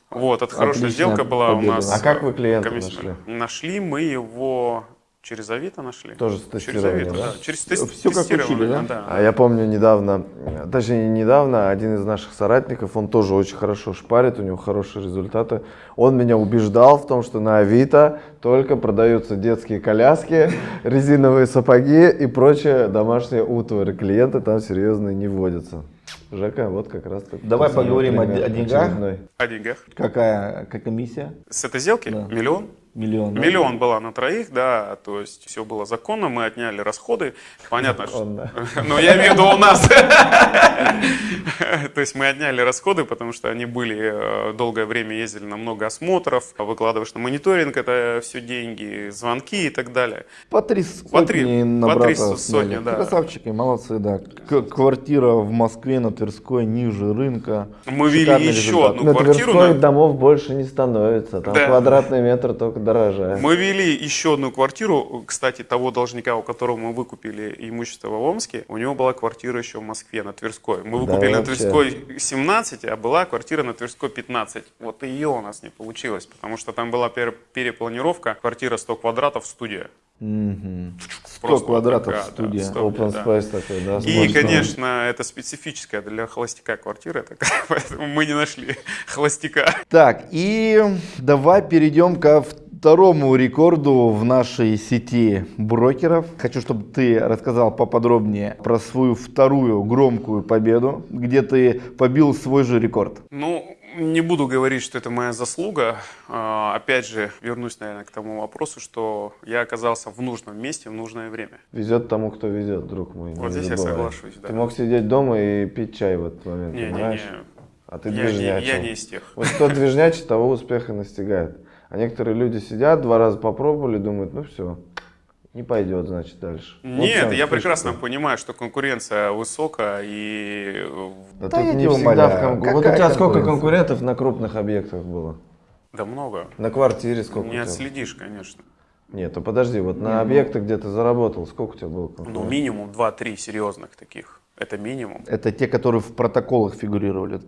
Вот, это хорошая сделка была у победа. нас. А как вы клиента нашли? Нашли мы его через Авито нашли. Тоже с Через тестирования, Авито, да? да. Через тест- Всё как учили, да? А я помню недавно, точнее не недавно, один из наших соратников, он тоже очень хорошо шпарит, у него хорошие результаты. Он меня убеждал в том, что на Авито только продаются детские коляски, резиновые сапоги и прочее домашнее утварь. Клиенты там серьезные не вводятся. Жека, вот как раз таки Давай поговорим о о деньгах. очередной. О деньгах. Какая, какая комиссия? С этой сделки Да. миллион. Миллион. да? Миллион была на троих, да, то есть все было законно, мы отняли расходы. Понятно, что... Ну, я имею в виду у нас. То есть мы отняли расходы, потому что они были, э, долгое время ездили на много осмотров, выкладываешь на мониторинг, это все деньги, звонки и так далее. По три сотни на по три сотни, да. Красавчики, молодцы, да. Квартира в Москве на Тверской ниже рынка. Мы вели еще одну На квартиру. Тверской на- домов больше не становится. Там квадратный метр только подорожает. Мы вели еще одну квартиру, кстати, того должника, у которого мы выкупили имущество в Омске, у него была квартира еще в Москве на Тверской. Мы Да, выкупили на вообще. Тверской 17, а была квартира на Тверской 15. Вот ее у нас не получилось, потому что там была пер- перепланировка, квартира 100 квадратов, студия. Мгм. 100 Просто квадратов такая, студия. да, студия, Open да. space такой, да? И, конечно, это специфическая для холостяка квартира, такая, поэтому мы не нашли холостяка. Так, и давай перейдем ко второму рекорду в нашей сети брокеров. Хочу, чтобы ты рассказал поподробнее про свою вторую громкую победу, где ты побил свой же рекорд. Ну, не буду говорить, что это моя заслуга. А, Опять же, вернусь, наверное, к тому вопросу, что я оказался в нужном месте в нужное время. Везет тому, кто везет, друг мой. не Вот здесь я забывай. соглашусь, да. Ты мог сидеть дома и пить чай в этот момент, Не-не-не, понимаешь? А ты я, не, движнячил. я не из тех. Вот кто движнячий, того успех и настигает. А некоторые люди сидят, два раза попробовали, думают, ну все, не пойдет, значит, дальше. Вот Нет, чем я фишка. прекрасно понимаю, что конкуренция высокая и э, Да, Да тут я не всегда умоляю, в кон- Вот у тебя сколько конкурентов на крупных объектах было? да много. На квартире сколько Не отследишь, конечно. Нет, то подожди, вот на объектах, где ты заработал, сколько у тебя было Ну, конкурентов? минимум 2-3 серьезных таких. Это минимум. Это те, которые в протоколах фигурировали.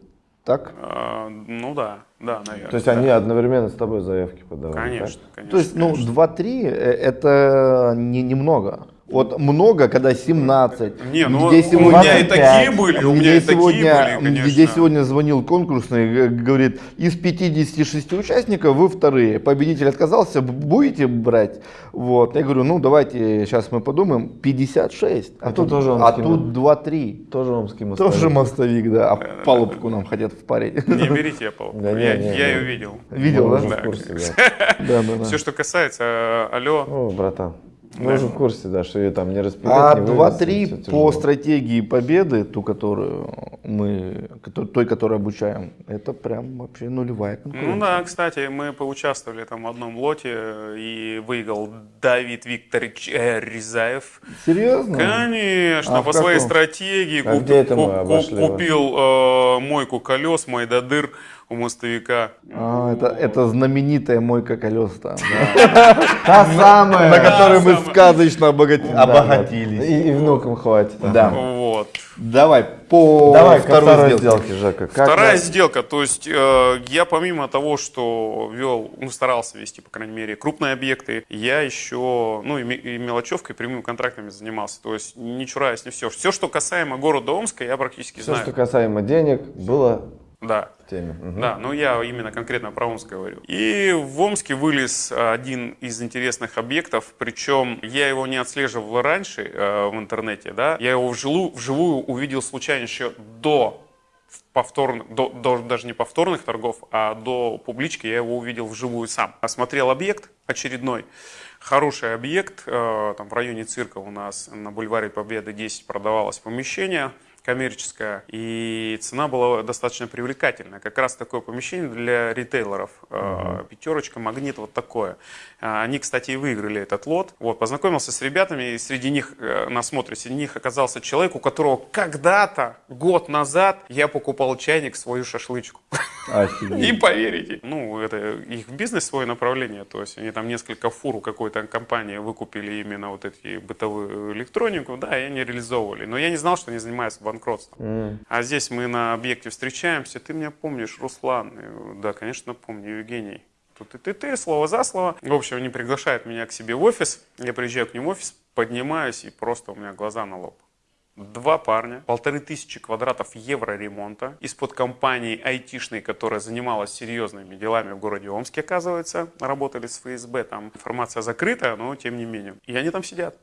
Так? А, ну да, да, наверное. То есть они одновременно с тобой заявки подавали? Конечно, конечно. То есть, ну, конечно. 2-3 э, это не, немного. Вот много, когда 17. Не, ну, где у сегодня- меня и такие были, у меня и такие были, конечно. Где сегодня звонил конкурсный, говорит, из 56 участников вы вторые. Победитель отказался, будете брать? Вот. Я говорю, ну давайте, сейчас мы подумаем, 56. А Это тут, тоже он а тут 2-3. Тоже омский мостовик. Тоже мостовик, да. А палубку нам хотят впарить. Не берите Apple. Да не, я, не, я ее видел. Видел, Мы да? уже Да, в курсе, конечно. да. Да, да, да. Все, что касается, э, алло, О, братан, мы Да. уже в курсе, да, что ее там не распилить, А не вывести, 2-3 всё по стратегии победы, ту, которую мы, той, которую обучаем, это прям вообще нулевая конкуренция. Ну да, кстати, мы поучаствовали там в одном лоте и выиграл Давид Викторович э, Рязаев. Серьезно? Конечно, А по своей каком? А стратегии куп- куп- вас? купил э, мойку колес, Майдадыр у мостовика. А, это, это знаменитая мойка колес там, Та самая! на которой мы сказочно обогатились. И, внукам хватит. Да. Вот. Давай по Давай второй сделке. Жека. Вторая сделка, то есть э, я помимо того, что вел, ну старался вести, по крайней мере, крупные объекты, я еще, ну и, ме- и мелочевкой, прямыми контрактами занимался. То есть не чураясь, не все. Все, что касаемо города Омска, я практически Все, знаю. что касаемо денег, было Да. теме. Мгм. Да, но я именно конкретно про Омск говорю. И в Омске вылез один из интересных объектов, причем я его не отслеживал раньше э, в интернете, да, я его вживую, вживую увидел случайно еще до повторных, до, до- даже не повторных торгов, а до публички я его увидел вживую сам. Осмотрел объект очередной, хороший объект, э, там в районе цирка у нас на бульваре Победы 10 продавалось помещение, коммерческая, и цена была достаточно привлекательная. Как раз такое помещение для ритейлеров. Э, Пятерочка, магнит, вот такое. Э, Они, кстати, и выиграли этот лот. Вот, познакомился с ребятами, и среди них, э, на смотре, среди них оказался человек, у которого когда-то, год назад, я покупал чайник, свою шашлычку. Не поверите. Ну, это их бизнес, свое направление. То есть они там несколько фур у какой-то компании выкупили именно вот эти бытовую электронику, да, и они реализовывали. Но я не знал, что они занимаются банкротством. М. А здесь мы на объекте встречаемся. Ты меня помнишь, Руслан? Да, конечно, помню, Евгений. Тут и ты, ты, слово за слово. В общем, они приглашают меня к себе в офис. Я приезжаю к ним в офис, поднимаюсь, и просто у меня глаза на лоб. Два парня, полторы тысячи квадратов евро ремонта из-под компании айтишной, которая занималась серьезными делами в городе Омске, оказывается, работали с ФСБ, там информация закрытая, но тем не менее. И они там сидят,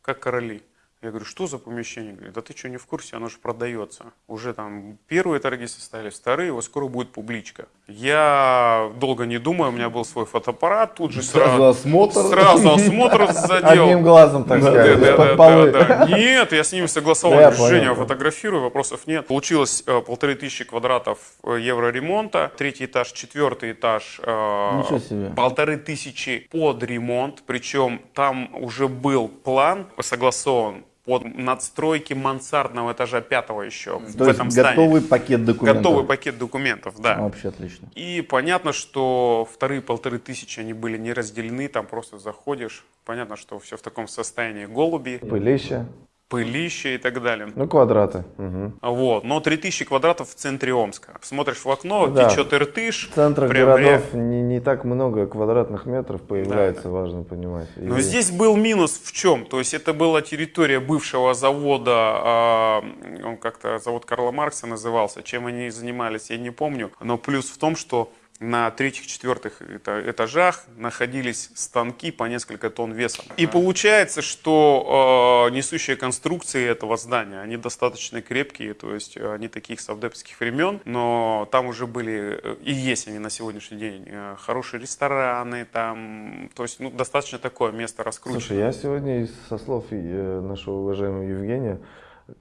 как короли. Я говорю, что за помещение? Говорит, да ты что, не в курсе, оно же продается. Уже там первые торги состоялись, вторые, вот скоро будет публичка. Я долго не думаю, у меня был свой фотоаппарат, тут же Сразу сразу, осмотр. сразу осмотр задел. Одним глазом, так Да, сказать, да, да, полы. да, да. Нет, я с ними согласовал. Да, Говорю, понял. фотографирую, вопросов нет. Получилось э, полторы тысячи квадратов э, евро ремонта, третий этаж, четвертый этаж. э, Ничего себе. Полторы тысячи под ремонт, причем там уже был план согласован под надстройки мансардного этажа пятого еще в То есть этом готовый здании. пакет документов. Готовый пакет документов, да. Вообще отлично. И понятно, что вторые полторы тысячи, они были не разделены, там просто заходишь, понятно, что все в таком состоянии, голуби, Пылище. Пылище и так далее. Ну, квадраты. Мгм. Вот, но 3000 квадратов в центре Омска. Смотришь в окно, Да. течет Иртыш. В центрах прям городов не, не так много квадратных метров появляется, важно понимать. Но И- здесь был минус в чем? То есть это была территория бывшего завода, а, он как-то завод Карла Маркса назывался. Чем они занимались, я не помню. Но плюс в том, что на третьих, четвертых эта- этажах находились станки по несколько тонн весом. И получается, что э, несущие конструкции этого здания, они достаточно крепкие, то есть э, они таких совдепских времен, но там уже были, э, и есть они на сегодняшний день, э, хорошие рестораны, там, то есть ну, достаточно такое место раскручено. Слушай, я сегодня со слов нашего уважаемого Евгения,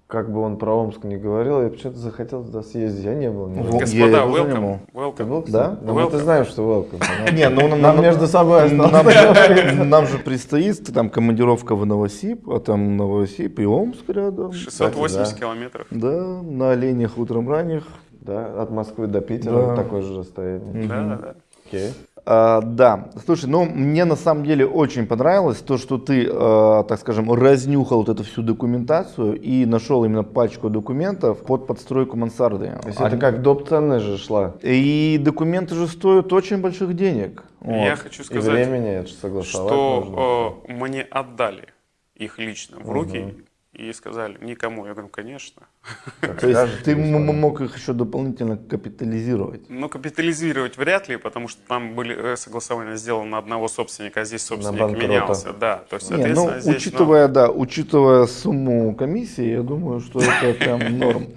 как бы он про Омск не говорил, я почему-то захотел туда съездить. Я не был. ни разу. Во- Господа, я не welcome, Ты welcome. был, Да? Ну, Welcome. знаем, что welcome. Не, ну нам, Нам между собой нам, же предстоит там командировка в Новосиб, а там Новосиб и Омск рядом. 680 да. километров. Да, на оленях утром ранних. Да, от Москвы до Питера такое же расстояние. Да, да, да. Окей. А, да, слушай, ну мне на самом деле очень понравилось то, что ты, э, так скажем, разнюхал вот эту всю документацию и нашел именно пачку документов под подстройку мансарды. То есть это как доп. ценность же шла. И документы же стоят очень больших денег. Вот. Я хочу И сказать, времени согласовать нужно. что э, мне отдали их лично в руки и сказали, никому. Я говорю, конечно. То есть ты мог их еще дополнительно капитализировать. Но капитализировать вряд ли, потому что там были э, согласования сделаны на одного собственника, а здесь собственник менялся. Да, то есть, Не, ну, здесь... ну, учитывая, да, учитывая сумму комиссии, я думаю, что это прям норм.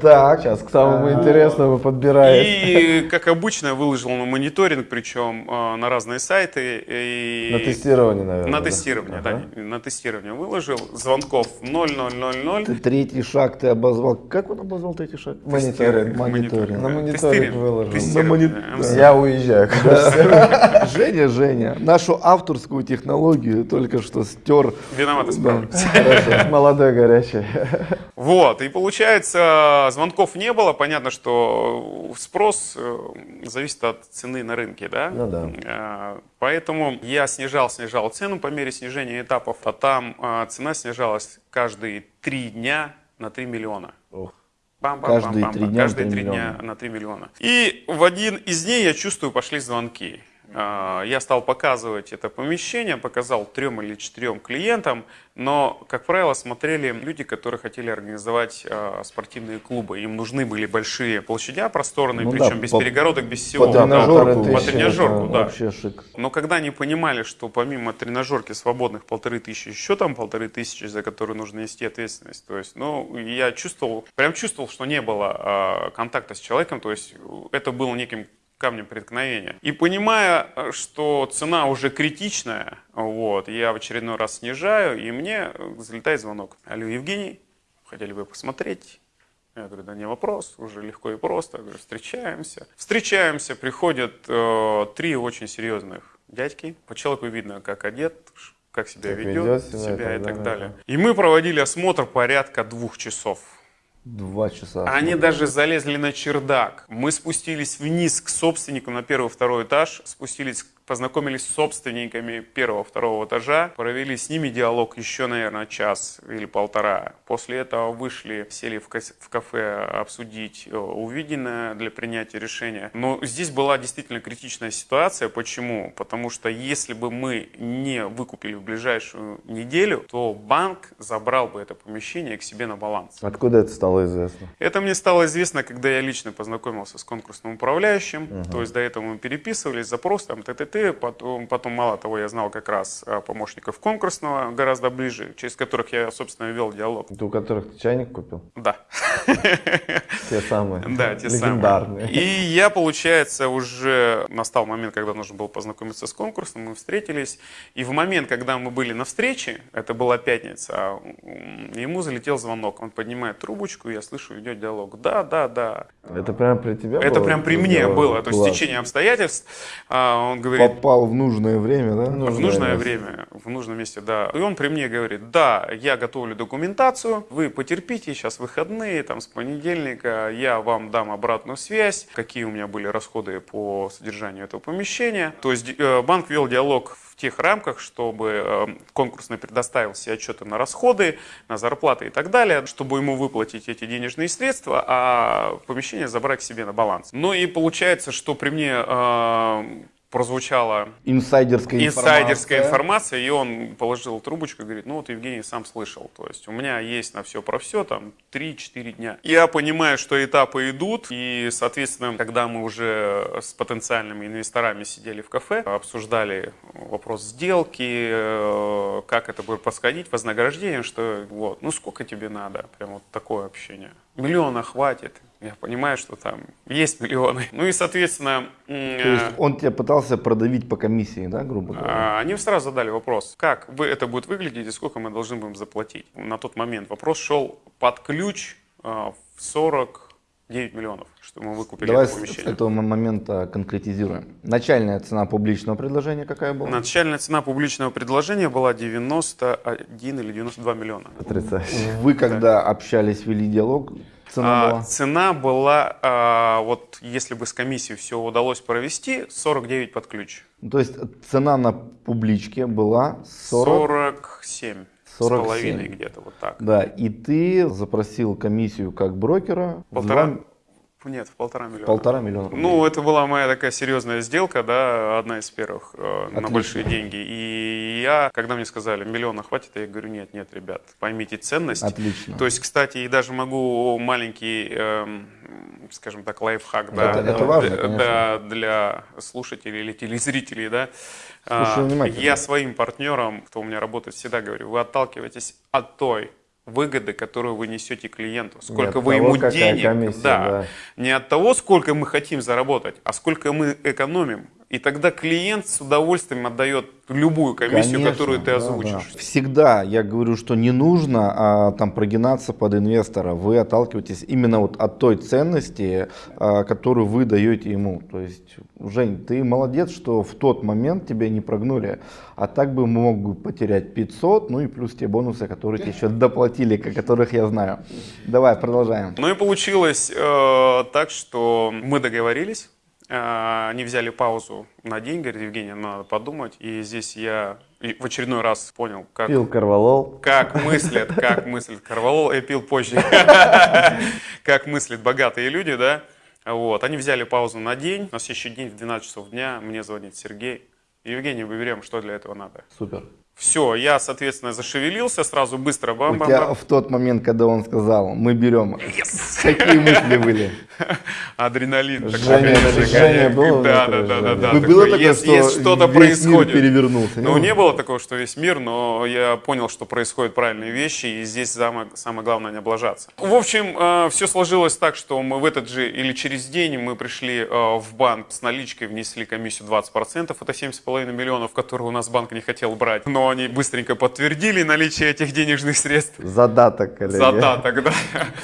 Так, Сейчас к самому интересному подбирает. И, как обычно, выложил на мониторинг, причем э, на разные сайты. И На тестирование, наверное. На тестирование, да, на тестирование выложил. Звонков 0000. ты третий шаг ты обозвал. Как он обозвал третий шаг? Мониторинг. Мониторинг. На мониторинг выложил. На да. Я уезжаю. Женя, Женя, нашу авторскую технологию только что стер. Виноват, исправлюсь. Молодой, горячий. Вот, и получается, звонков не было. Понятно, что спрос э, зависит от цены на рынке, да? Ну да. Э, Поэтому я снижал, снижал цену по мере снижения этапов, а там э, цена снижалась каждые три дня на 3 миллиона. Ох. Пам-пам-пам-пам-пам. Каждые три дня на Каждые 3 три дня на 3 миллиона. И в один из дней я чувствую, пошли звонки. А, Я стал показывать это помещение, показал трем или четырем клиентам, но, как правило, смотрели люди, которые хотели организовать а, спортивные клубы. Им нужны были большие площадя просторные, Ну да, причем без по- перегородок, без всего. По Да, тренажерку. по тренажерку, да. Вообще шик. Но когда они понимали, что помимо тренажерки свободных полторы тысячи, еще там полторы тысячи, за которые нужно нести ответственность, то есть, ну, я чувствовал, прям чувствовал, что не было а, контакта с человеком, то есть это было неким камнем преткновения. И понимая, что цена уже критичная, вот, я в очередной раз снижаю, и мне залетает звонок. Алло, Евгений, хотели бы посмотреть? Я говорю, да не вопрос, уже легко и просто. Я говорю, встречаемся. Встречаемся, приходят э, три очень серьезных дядьки. По человеку видно, как одет, как себя Как ведет, ведет себя себя и и так далее. далее. И мы проводили осмотр порядка двух часов. Два часа. Они даже залезли на чердак. Мы спустились вниз к собственнику на первый второй этаж, спустились, познакомились с собственниками первого второго этажа, провели с ними диалог еще, наверное, час или полтора. После этого вышли, сели в, кафе обсудить э, увиденное для принятия решения. Но здесь была действительно критичная ситуация. Почему? Потому что если бы мы не выкупили в ближайшую неделю, то банк забрал бы это помещение к себе на баланс. Откуда это стало известно? Это мне стало известно, когда я лично познакомился с конкурсным управляющим. То есть до этого мы переписывались, запрос там, т.т.т. Потом, потом, мало того, я знал как раз а, помощников конкурсного гораздо ближе, через которых я, собственно, вел диалог. Это у которых ты чайник купил? Да. Те самые. Да, те Легендарные. самые. И я, получается, уже настал момент, когда нужно было познакомиться с конкурсом, мы встретились. И в момент, когда мы были на встрече, это была пятница, ему залетел звонок. Он поднимает трубочку, я слышу, идет диалог. Да, да, да. Это прям при тебе Это было? прям при мне было. То есть Класс. течение обстоятельств. а, Он говорит, Попал в нужное время, да? в нужное время, в нужном месте, да. И он при мне говорит, да, я готовлю документацию, вы потерпите, сейчас выходные, там с понедельника я вам дам обратную связь, какие у меня были расходы по содержанию этого помещения. То есть э, банк вел диалог в тех рамках, чтобы э, конкурсный предоставил все отчеты на расходы, на зарплаты и так далее, чтобы ему выплатить эти денежные средства, а помещение забрать к себе на баланс. Ну и получается, что при мне э, прозвучала Инсайдерская инсайдерская информация. информация, и он положил трубочку и говорит, ну вот Евгений сам слышал, то есть у меня есть на все про все там 3-4 дня. Я понимаю, что этапы идут, и, соответственно, когда мы уже с потенциальными инвесторами сидели в кафе, обсуждали вопрос сделки, э, как это будет происходить, вознаграждение, что вот, ну сколько тебе надо, прям вот такое общение. Миллиона хватит. Я понимаю, что там есть миллионы. Ну и, соответственно, То есть э, он тебя пытался продавить по комиссии, да, грубо говоря? а, Они сразу задали вопрос, как вы это будет выглядеть и сколько мы должны будем заплатить. На тот момент вопрос шел под ключ а, в 49 миллионов, что мы выкупили Давай это с помещение. этого момента конкретизируем. Начальная цена публичного предложения какая была? Начальная цена публичного предложения была 91 или 92 миллиона. Потрясающе. Вы когда общались, вели диалог, цена А, была? цена была, а, вот если бы с комиссией все удалось провести, 49 под ключ. Ну, То есть цена на публичке была 40, 47 с 47. половиной где-то вот так. Да, и ты запросил комиссию как брокера Полтора, два- нет, в полтора миллиона. полтора миллиона рублей. Ну, это была моя такая серьезная сделка, да, одна из первых э, на большие деньги. И я, когда мне сказали, миллиона хватит, я говорю, нет, нет, ребят, поймите ценность. Отлично. То есть, кстати, и даже могу маленький, эм, скажем так, лайфхак, да, Это- это важно, конечно. да, для слушателей или телезрителей, да. Слушаю А, внимательно. Я своим партнерам, кто у меня работает, всегда говорю, вы отталкиваетесь от той выгоды, которую вы несете клиенту. Сколько вы того, ему денег, комиссия, да, да. не от того, сколько мы хотим заработать, а сколько мы экономим. И тогда клиент с удовольствием отдает любую комиссию, Конечно, которую ты да, озвучишь. да. Всегда я говорю, что не нужно а, там прогинаться под инвестора. Вы отталкиваетесь именно вот от той ценности, а, которую вы даете ему. То есть, Жень, ты молодец, что в тот момент тебя не прогнули. А так бы мог бы потерять 500, ну и плюс те бонусы, которые тебе еще доплатили, о которых я знаю. Давай, продолжаем. Ну и получилось э, так, что мы договорились. Э, они взяли паузу на день, говорят, Евгений, надо подумать. И здесь я в очередной раз понял, как, Пил корвалол. как мыслят, как мыслят Карвалол, я пил позже, как мыслят богатые люди, да. Вот, они взяли паузу на день, на следующий день в 12 часов дня мне звонит Сергей. Евгений, мы берем, что для этого надо. Супер. Все, я, соответственно, зашевелился, сразу быстро У тебя в тот момент, когда он сказал, мы берем, какие мысли были? Адреналин. такой, жжение гоняет. было Да, да, да, да, жжение? да. Такой, Было такое, есть, что есть что-то происходит. мир перевернулся? Ну, не было такого, что весь мир, но я понял, что происходят правильные вещи, и здесь самое, самое главное не облажаться. В общем, все сложилось так, что мы в этот же или через день мы пришли э, в банк с наличкой, внесли комиссию 20%, это 7,5 миллионов, которые у нас банк не хотел брать. Но они быстренько подтвердили наличие этих денежных средств. Задаток, коллеги. Задаток, да.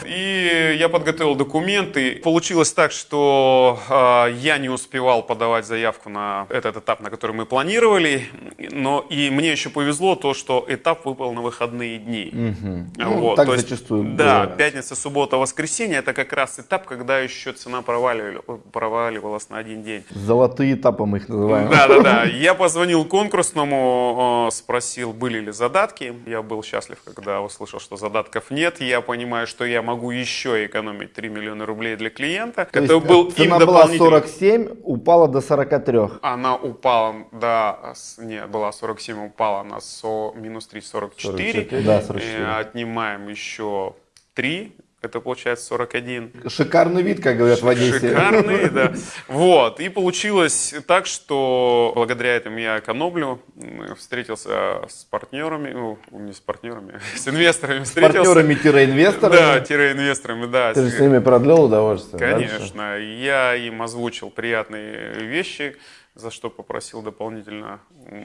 И я подготовил документы. Получилось так, что э, я не успевал подавать заявку на этот этап, на который мы планировали. Но и мне еще повезло то, что этап выпал на выходные дни. Ну, так зачастую Да, бывает. пятница, суббота, воскресенье это как раз этап, когда еще цена проваливали- проваливалась на один день. Золотые этапы мы их называем. Да, да, да. Я позвонил конкурсному, э, спросил, были ли задатки. Я был счастлив, когда услышал, что задатков нет. Я понимаю, что я могу еще экономить 3 миллиона рублей для клиента. То Это есть, был э, цена им была дополнительный- 47, упала до 43. Она упала, да, не, была 47, упала на со, минус 3, 44. 44, да, 44. Э, Отнимаем еще 3, это получается 41. Шикарный вид, как говорят в Одессе. Шикарный, да. Вот. И получилось так, что благодаря этому я экономлю. Встретился с партнерами, ну, не с партнерами, с инвесторами С встретился. партнерами-инвесторами. Да, тире-инвесторами, да. Ты же с ними продлил удовольствие. дальше? Конечно. Я им озвучил приятные вещи, за что попросил дополнительно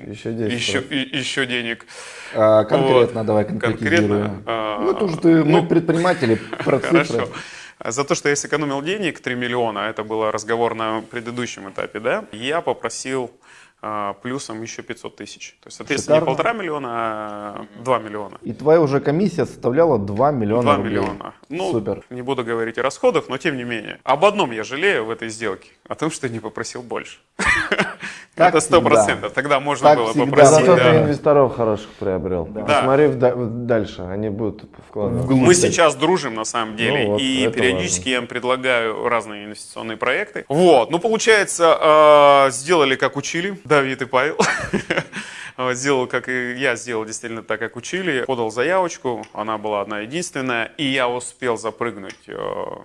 Еще 10%. еще, и- еще денег. А, конкретно Вот. давай. Конкретно, а, ну, это уже ты, мы ну, предприниматели, про цифры. Хорошо. За то, что я сэкономил денег 3 миллиона, это был разговор на предыдущем этапе, да, я попросил плюсом еще 500 тысяч. То есть, соответственно, Шикарно. не полтора миллиона, а 2 миллиона. И твоя уже комиссия составляла 2 миллиона 2 рублей. миллиона. Ну, Супер. не буду говорить о расходах, но тем не менее. Об одном я жалею в этой сделке, о том, что не попросил больше. Как Это сто процентов. Тогда можно Как было всегда. попросить. Зато да. ты инвесторов хороших приобрел. Да. Посмотри дальше, они будут вкладываться. Вглубь. Мы сейчас дружим на самом деле, Ну вот, и периодически я им предлагаю разные инвестиционные проекты. Вот, ну получается, э, сделали как учили, Давид и Павел. Вот, Сделал, как и я сделал, действительно так, как учили. Подал заявочку, она была одна единственная, и я успел запрыгнуть э,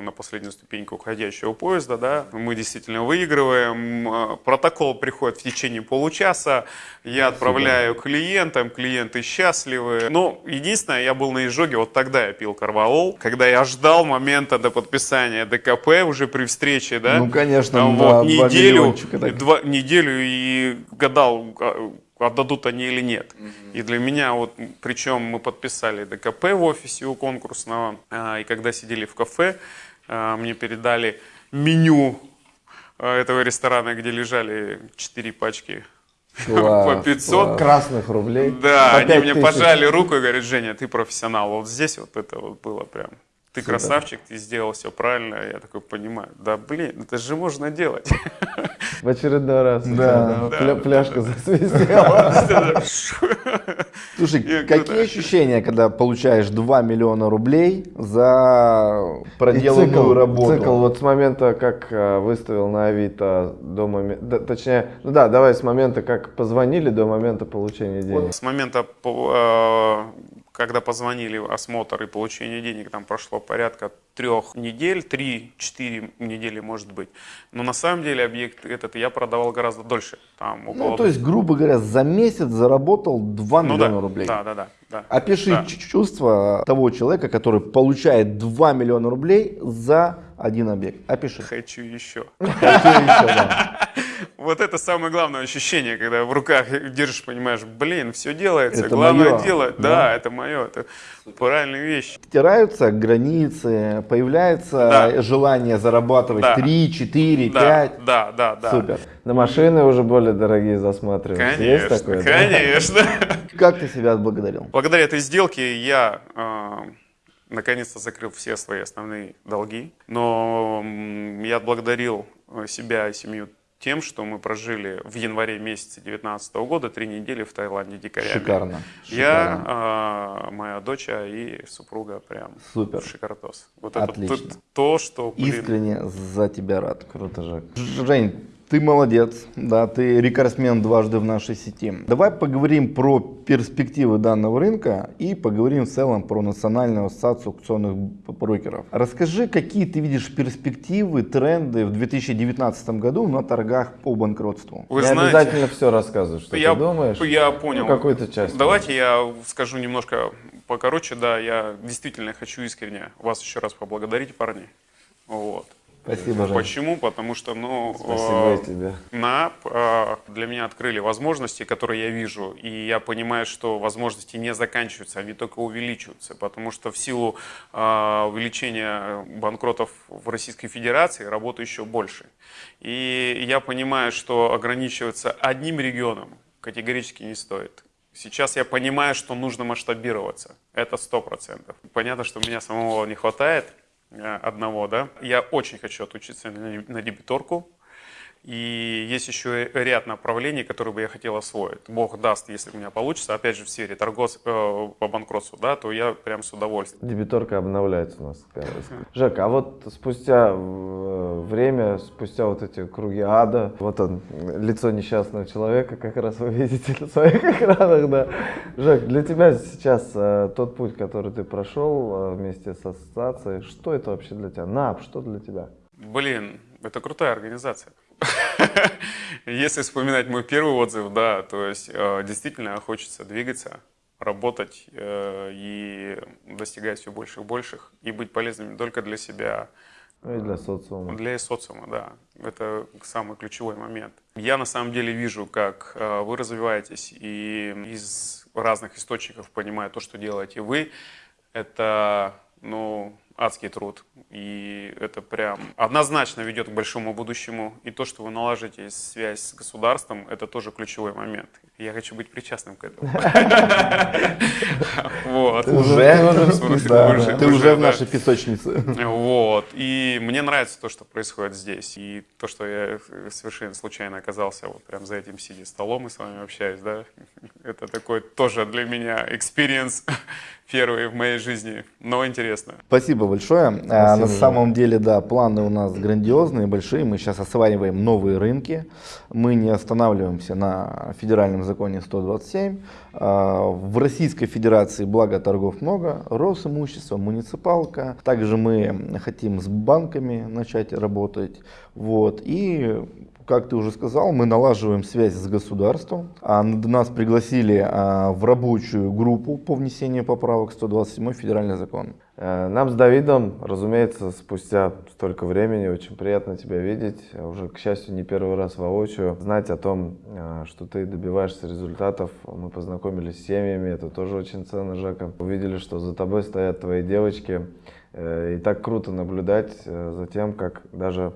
на последнюю ступеньку уходящего поезда, да. Мы действительно выигрываем, э, протокол приходит в течение получаса, я отправляю клиентам, клиенты счастливы. Ну, единственное, я был на изжоге, вот тогда я пил карваол, когда я ждал момента до подписания ДКП уже при встрече, да. Ну, конечно, Там два- вот неделю, два, неделю и гадал, а, отдадут они или нет. И для меня вот, причем мы подписали ДКП в офисе у конкурсного, а, и когда сидели в кафе, а, мне передали меню а, этого ресторана, где лежали 4 пачки Класс, по 500. класс. Красных рублей. Да, По они мне тысяч. пожали руку и говорят, Женя, ты профессионал. Вот здесь вот это вот было прям. Ты красавчик, ты сделал все правильно. Я такой понимаю, да блин, это же можно делать. В очередной раз. Да. тебя, да, Пляшка засвистела. Слушай, Я какие ощущения, когда получаешь 2 миллиона рублей за проделанную цикл, работу? цикл вот с момента, как э, выставил на Авито, до момента, точнее, ну да, давай с момента, как позвонили, до момента получения денег. С момента, э, когда позвонили осмотр и получение денег, там прошло порядка трех недель, три-четыре недели может быть. Но на самом деле объект этот я продавал гораздо дольше. Там около Ну, то есть, грубо говоря, за месяц заработал 2 Ну миллиона да, рублей. Да, да, да. да. Опиши Да. чувство того человека, который получает 2 миллиона рублей за один объект. Опиши. Хочу еще. Хочу еще, да. Вот это самое главное ощущение, когда в руках держишь, понимаешь, блин, все делается, Это главное моё, делать. да? Да, это мое, это правильная вещь. Стираются границы, появляется Да. желание зарабатывать Да. 3, 4, Да, 5. да, да, да. Супер. На машины уже более дорогие засматриваются. Есть Конечно, такое? да? конечно. Как ты себя отблагодарил? Благодаря этой сделке я э, наконец-то закрыл все свои основные долги. Но я отблагодарил э, себя и семью тем, что мы прожили в январе месяце 2019 года три недели в Таиланде дикарями. Шикарно. Шикарно. Я, э, моя дочь и супруга прям Супер. шикардос. Вот Отлично. это то, что, блин, Искренне за тебя рад. Круто, Жек. Ж- Жень, ты молодец, да, ты рекордсмен дважды в нашей сети. Давай поговорим про перспективы данного рынка и поговорим в целом про Национальную ассоциацию аукционных брокеров. Расскажи, какие ты видишь перспективы, тренды в 2019 году на торгах по банкротству? вы Не знаете, обязательно все рассказывать, что я, ты думаешь. я понял. Ну, какую-то часть. Давайте я скажу немножко покороче. Да, я действительно хочу искренне вас еще раз поблагодарить, парни. Вот. Спасибо, Жень. Почему? Потому что, ну, Спасибо э, тебе. Э, для меня открыли возможности, которые я вижу, и я понимаю, что возможности не заканчиваются, они только увеличиваются, потому что в силу э, увеличения банкротов в Российской Федерации работы еще больше. И я понимаю, что ограничиваться одним регионом категорически не стоит. Сейчас я понимаю, что нужно масштабироваться. Это сто процентов. Понятно, что меня самого не хватает э, одного, да. Я очень хочу отучиться на на дебиторку. И есть еще ряд направлений, которые бы я хотел освоить. Бог даст, если у меня получится, опять же, в сфере торгов э, по банкротству, да, то я прям с удовольствием. Дебиторка обновляется у нас. Жек, а вот спустя э, время, спустя вот эти круги ада, вот он, лицо несчастного человека, как раз вы видите на своих экранах, да. Жек, для тебя сейчас э, тот путь, который ты прошел э, вместе с ассоциацией, что это вообще для тебя? НАП, что для тебя? Блин, это крутая организация. Если вспоминать мой первый отзыв, да, то есть э, действительно хочется двигаться, работать э, и достигать все больших и больших, и быть полезным не только для себя, Ну и для социума. Для социума, да. Это самый ключевой момент. Я на самом деле вижу, как э, вы развиваетесь, и из разных источников понимаю то, что делаете вы. Это, ну, адский труд. И это прям однозначно ведет к большому будущему. И то, что вы наложите связь с государством, это тоже ключевой момент. Я хочу быть причастным к этому. Вот. Уже? Ты уже в нашей песочнице. Вот. И мне нравится то, что происходит здесь. И то, что я совершенно случайно оказался вот прям за этим сидя столом и с вами общаюсь, да, это такой тоже для меня experience первый в моей жизни, но интересно. Спасибо большое. Спасибо, а, на самом деле, да, планы у нас грандиозные, большие. Мы сейчас осваиваем новые рынки. Мы не останавливаемся на федеральном законе 127. А, в Российской Федерации, благо торгов много, Росимущество, муниципалка. Также мы хотим с банками начать работать. Вот. И как ты уже сказал, мы налаживаем связь с государством. А нас пригласили а, в рабочую группу по внесению поправок 127 федеральный закон. Э, нам с Давидом, разумеется, спустя столько времени очень приятно тебя видеть. Уже, к счастью, не первый раз воочию. Знать о том, э, что ты добиваешься результатов. Мы познакомились с семьями, это тоже очень ценно, Жека. Увидели, что за тобой стоят твои девочки. Э, и так круто наблюдать за тем, как даже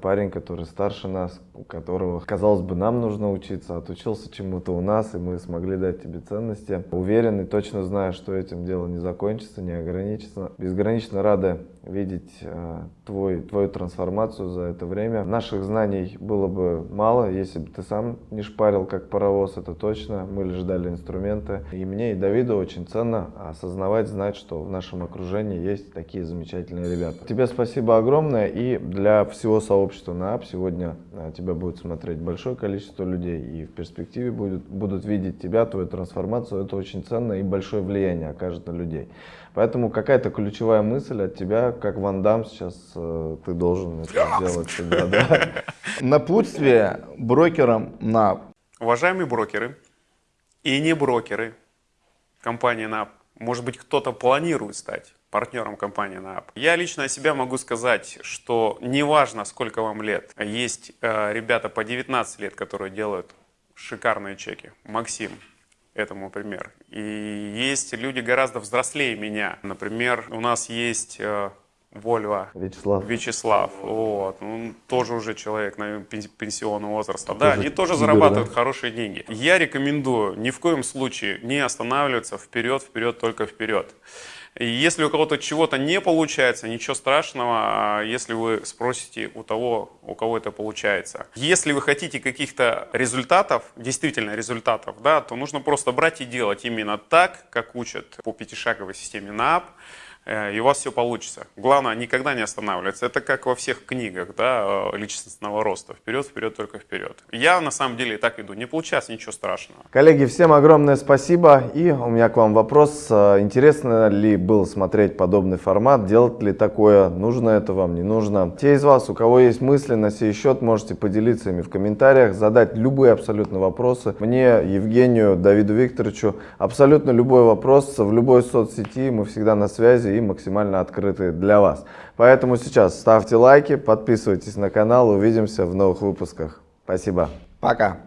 парень, который старше нас, у которого, казалось бы, нам нужно учиться, отучился чему-то у нас, и мы смогли дать тебе ценности. Уверен и точно знаю, что этим дело не закончится, не ограничится. Безгранично рада видеть э, твой, твою трансформацию за это время. Наших знаний было бы мало, если бы ты сам не шпарил как паровоз, это точно. Мы лишь дали инструменты. И мне, и Давиду очень ценно осознавать, знать, что в нашем окружении есть такие замечательные ребята. Тебе спасибо огромное, и для всего сообщества на АП сегодня э, тебя будет смотреть большое количество людей, и в перспективе будут, будут видеть тебя, твою трансформацию. Это очень ценно и большое влияние окажет на людей. Поэтому какая-то ключевая мысль от тебя, как Ван Дам сейчас э, ты должен это сделать всегда. Да? Напутствие брокерам на... Уважаемые брокеры и не брокеры компании НАП, может быть кто-то планирует стать партнером компании НАП. Я лично о себя могу сказать, что неважно сколько вам лет, есть э, ребята по 19 лет, которые делают шикарные чеки. Максим, этому пример. И есть люди гораздо взрослее меня. Например, у нас есть э, Вольва. Вячеслав. Вячеслав. Вот. Он тоже уже человек на пенсионного возраста. Да, они тоже зарабатывают да? хорошие деньги. Я рекомендую ни в коем случае не останавливаться вперед, вперед, только вперед. И если у кого-то чего-то не получается, ничего страшного, а если вы спросите у того, у кого это получается. Если вы хотите каких-то результатов, действительно результатов, да, то нужно просто брать и делать именно так, как учат по пятишаговой системе НАП. Э, и у вас все получится. Главное, никогда не останавливаться. Это как во всех книгах да, э, личностного роста. Вперед, вперед, только вперед. Я на самом деле и так иду. Не получается ничего страшного. Коллеги, всем огромное спасибо. И у меня к вам вопрос. Э, интересно ли было смотреть подобный формат? Делать ли такое? Нужно это вам, не нужно? Те из вас, у кого есть мысли на сей счет, можете поделиться ими в комментариях, задать любые абсолютно вопросы. Мне, Евгению, Давиду Викторовичу, абсолютно любой вопрос в любой соцсети. Мы всегда на связи и максимально открыты для вас. Поэтому сейчас ставьте лайки, подписывайтесь на канал, увидимся в новых выпусках. Спасибо. Пока.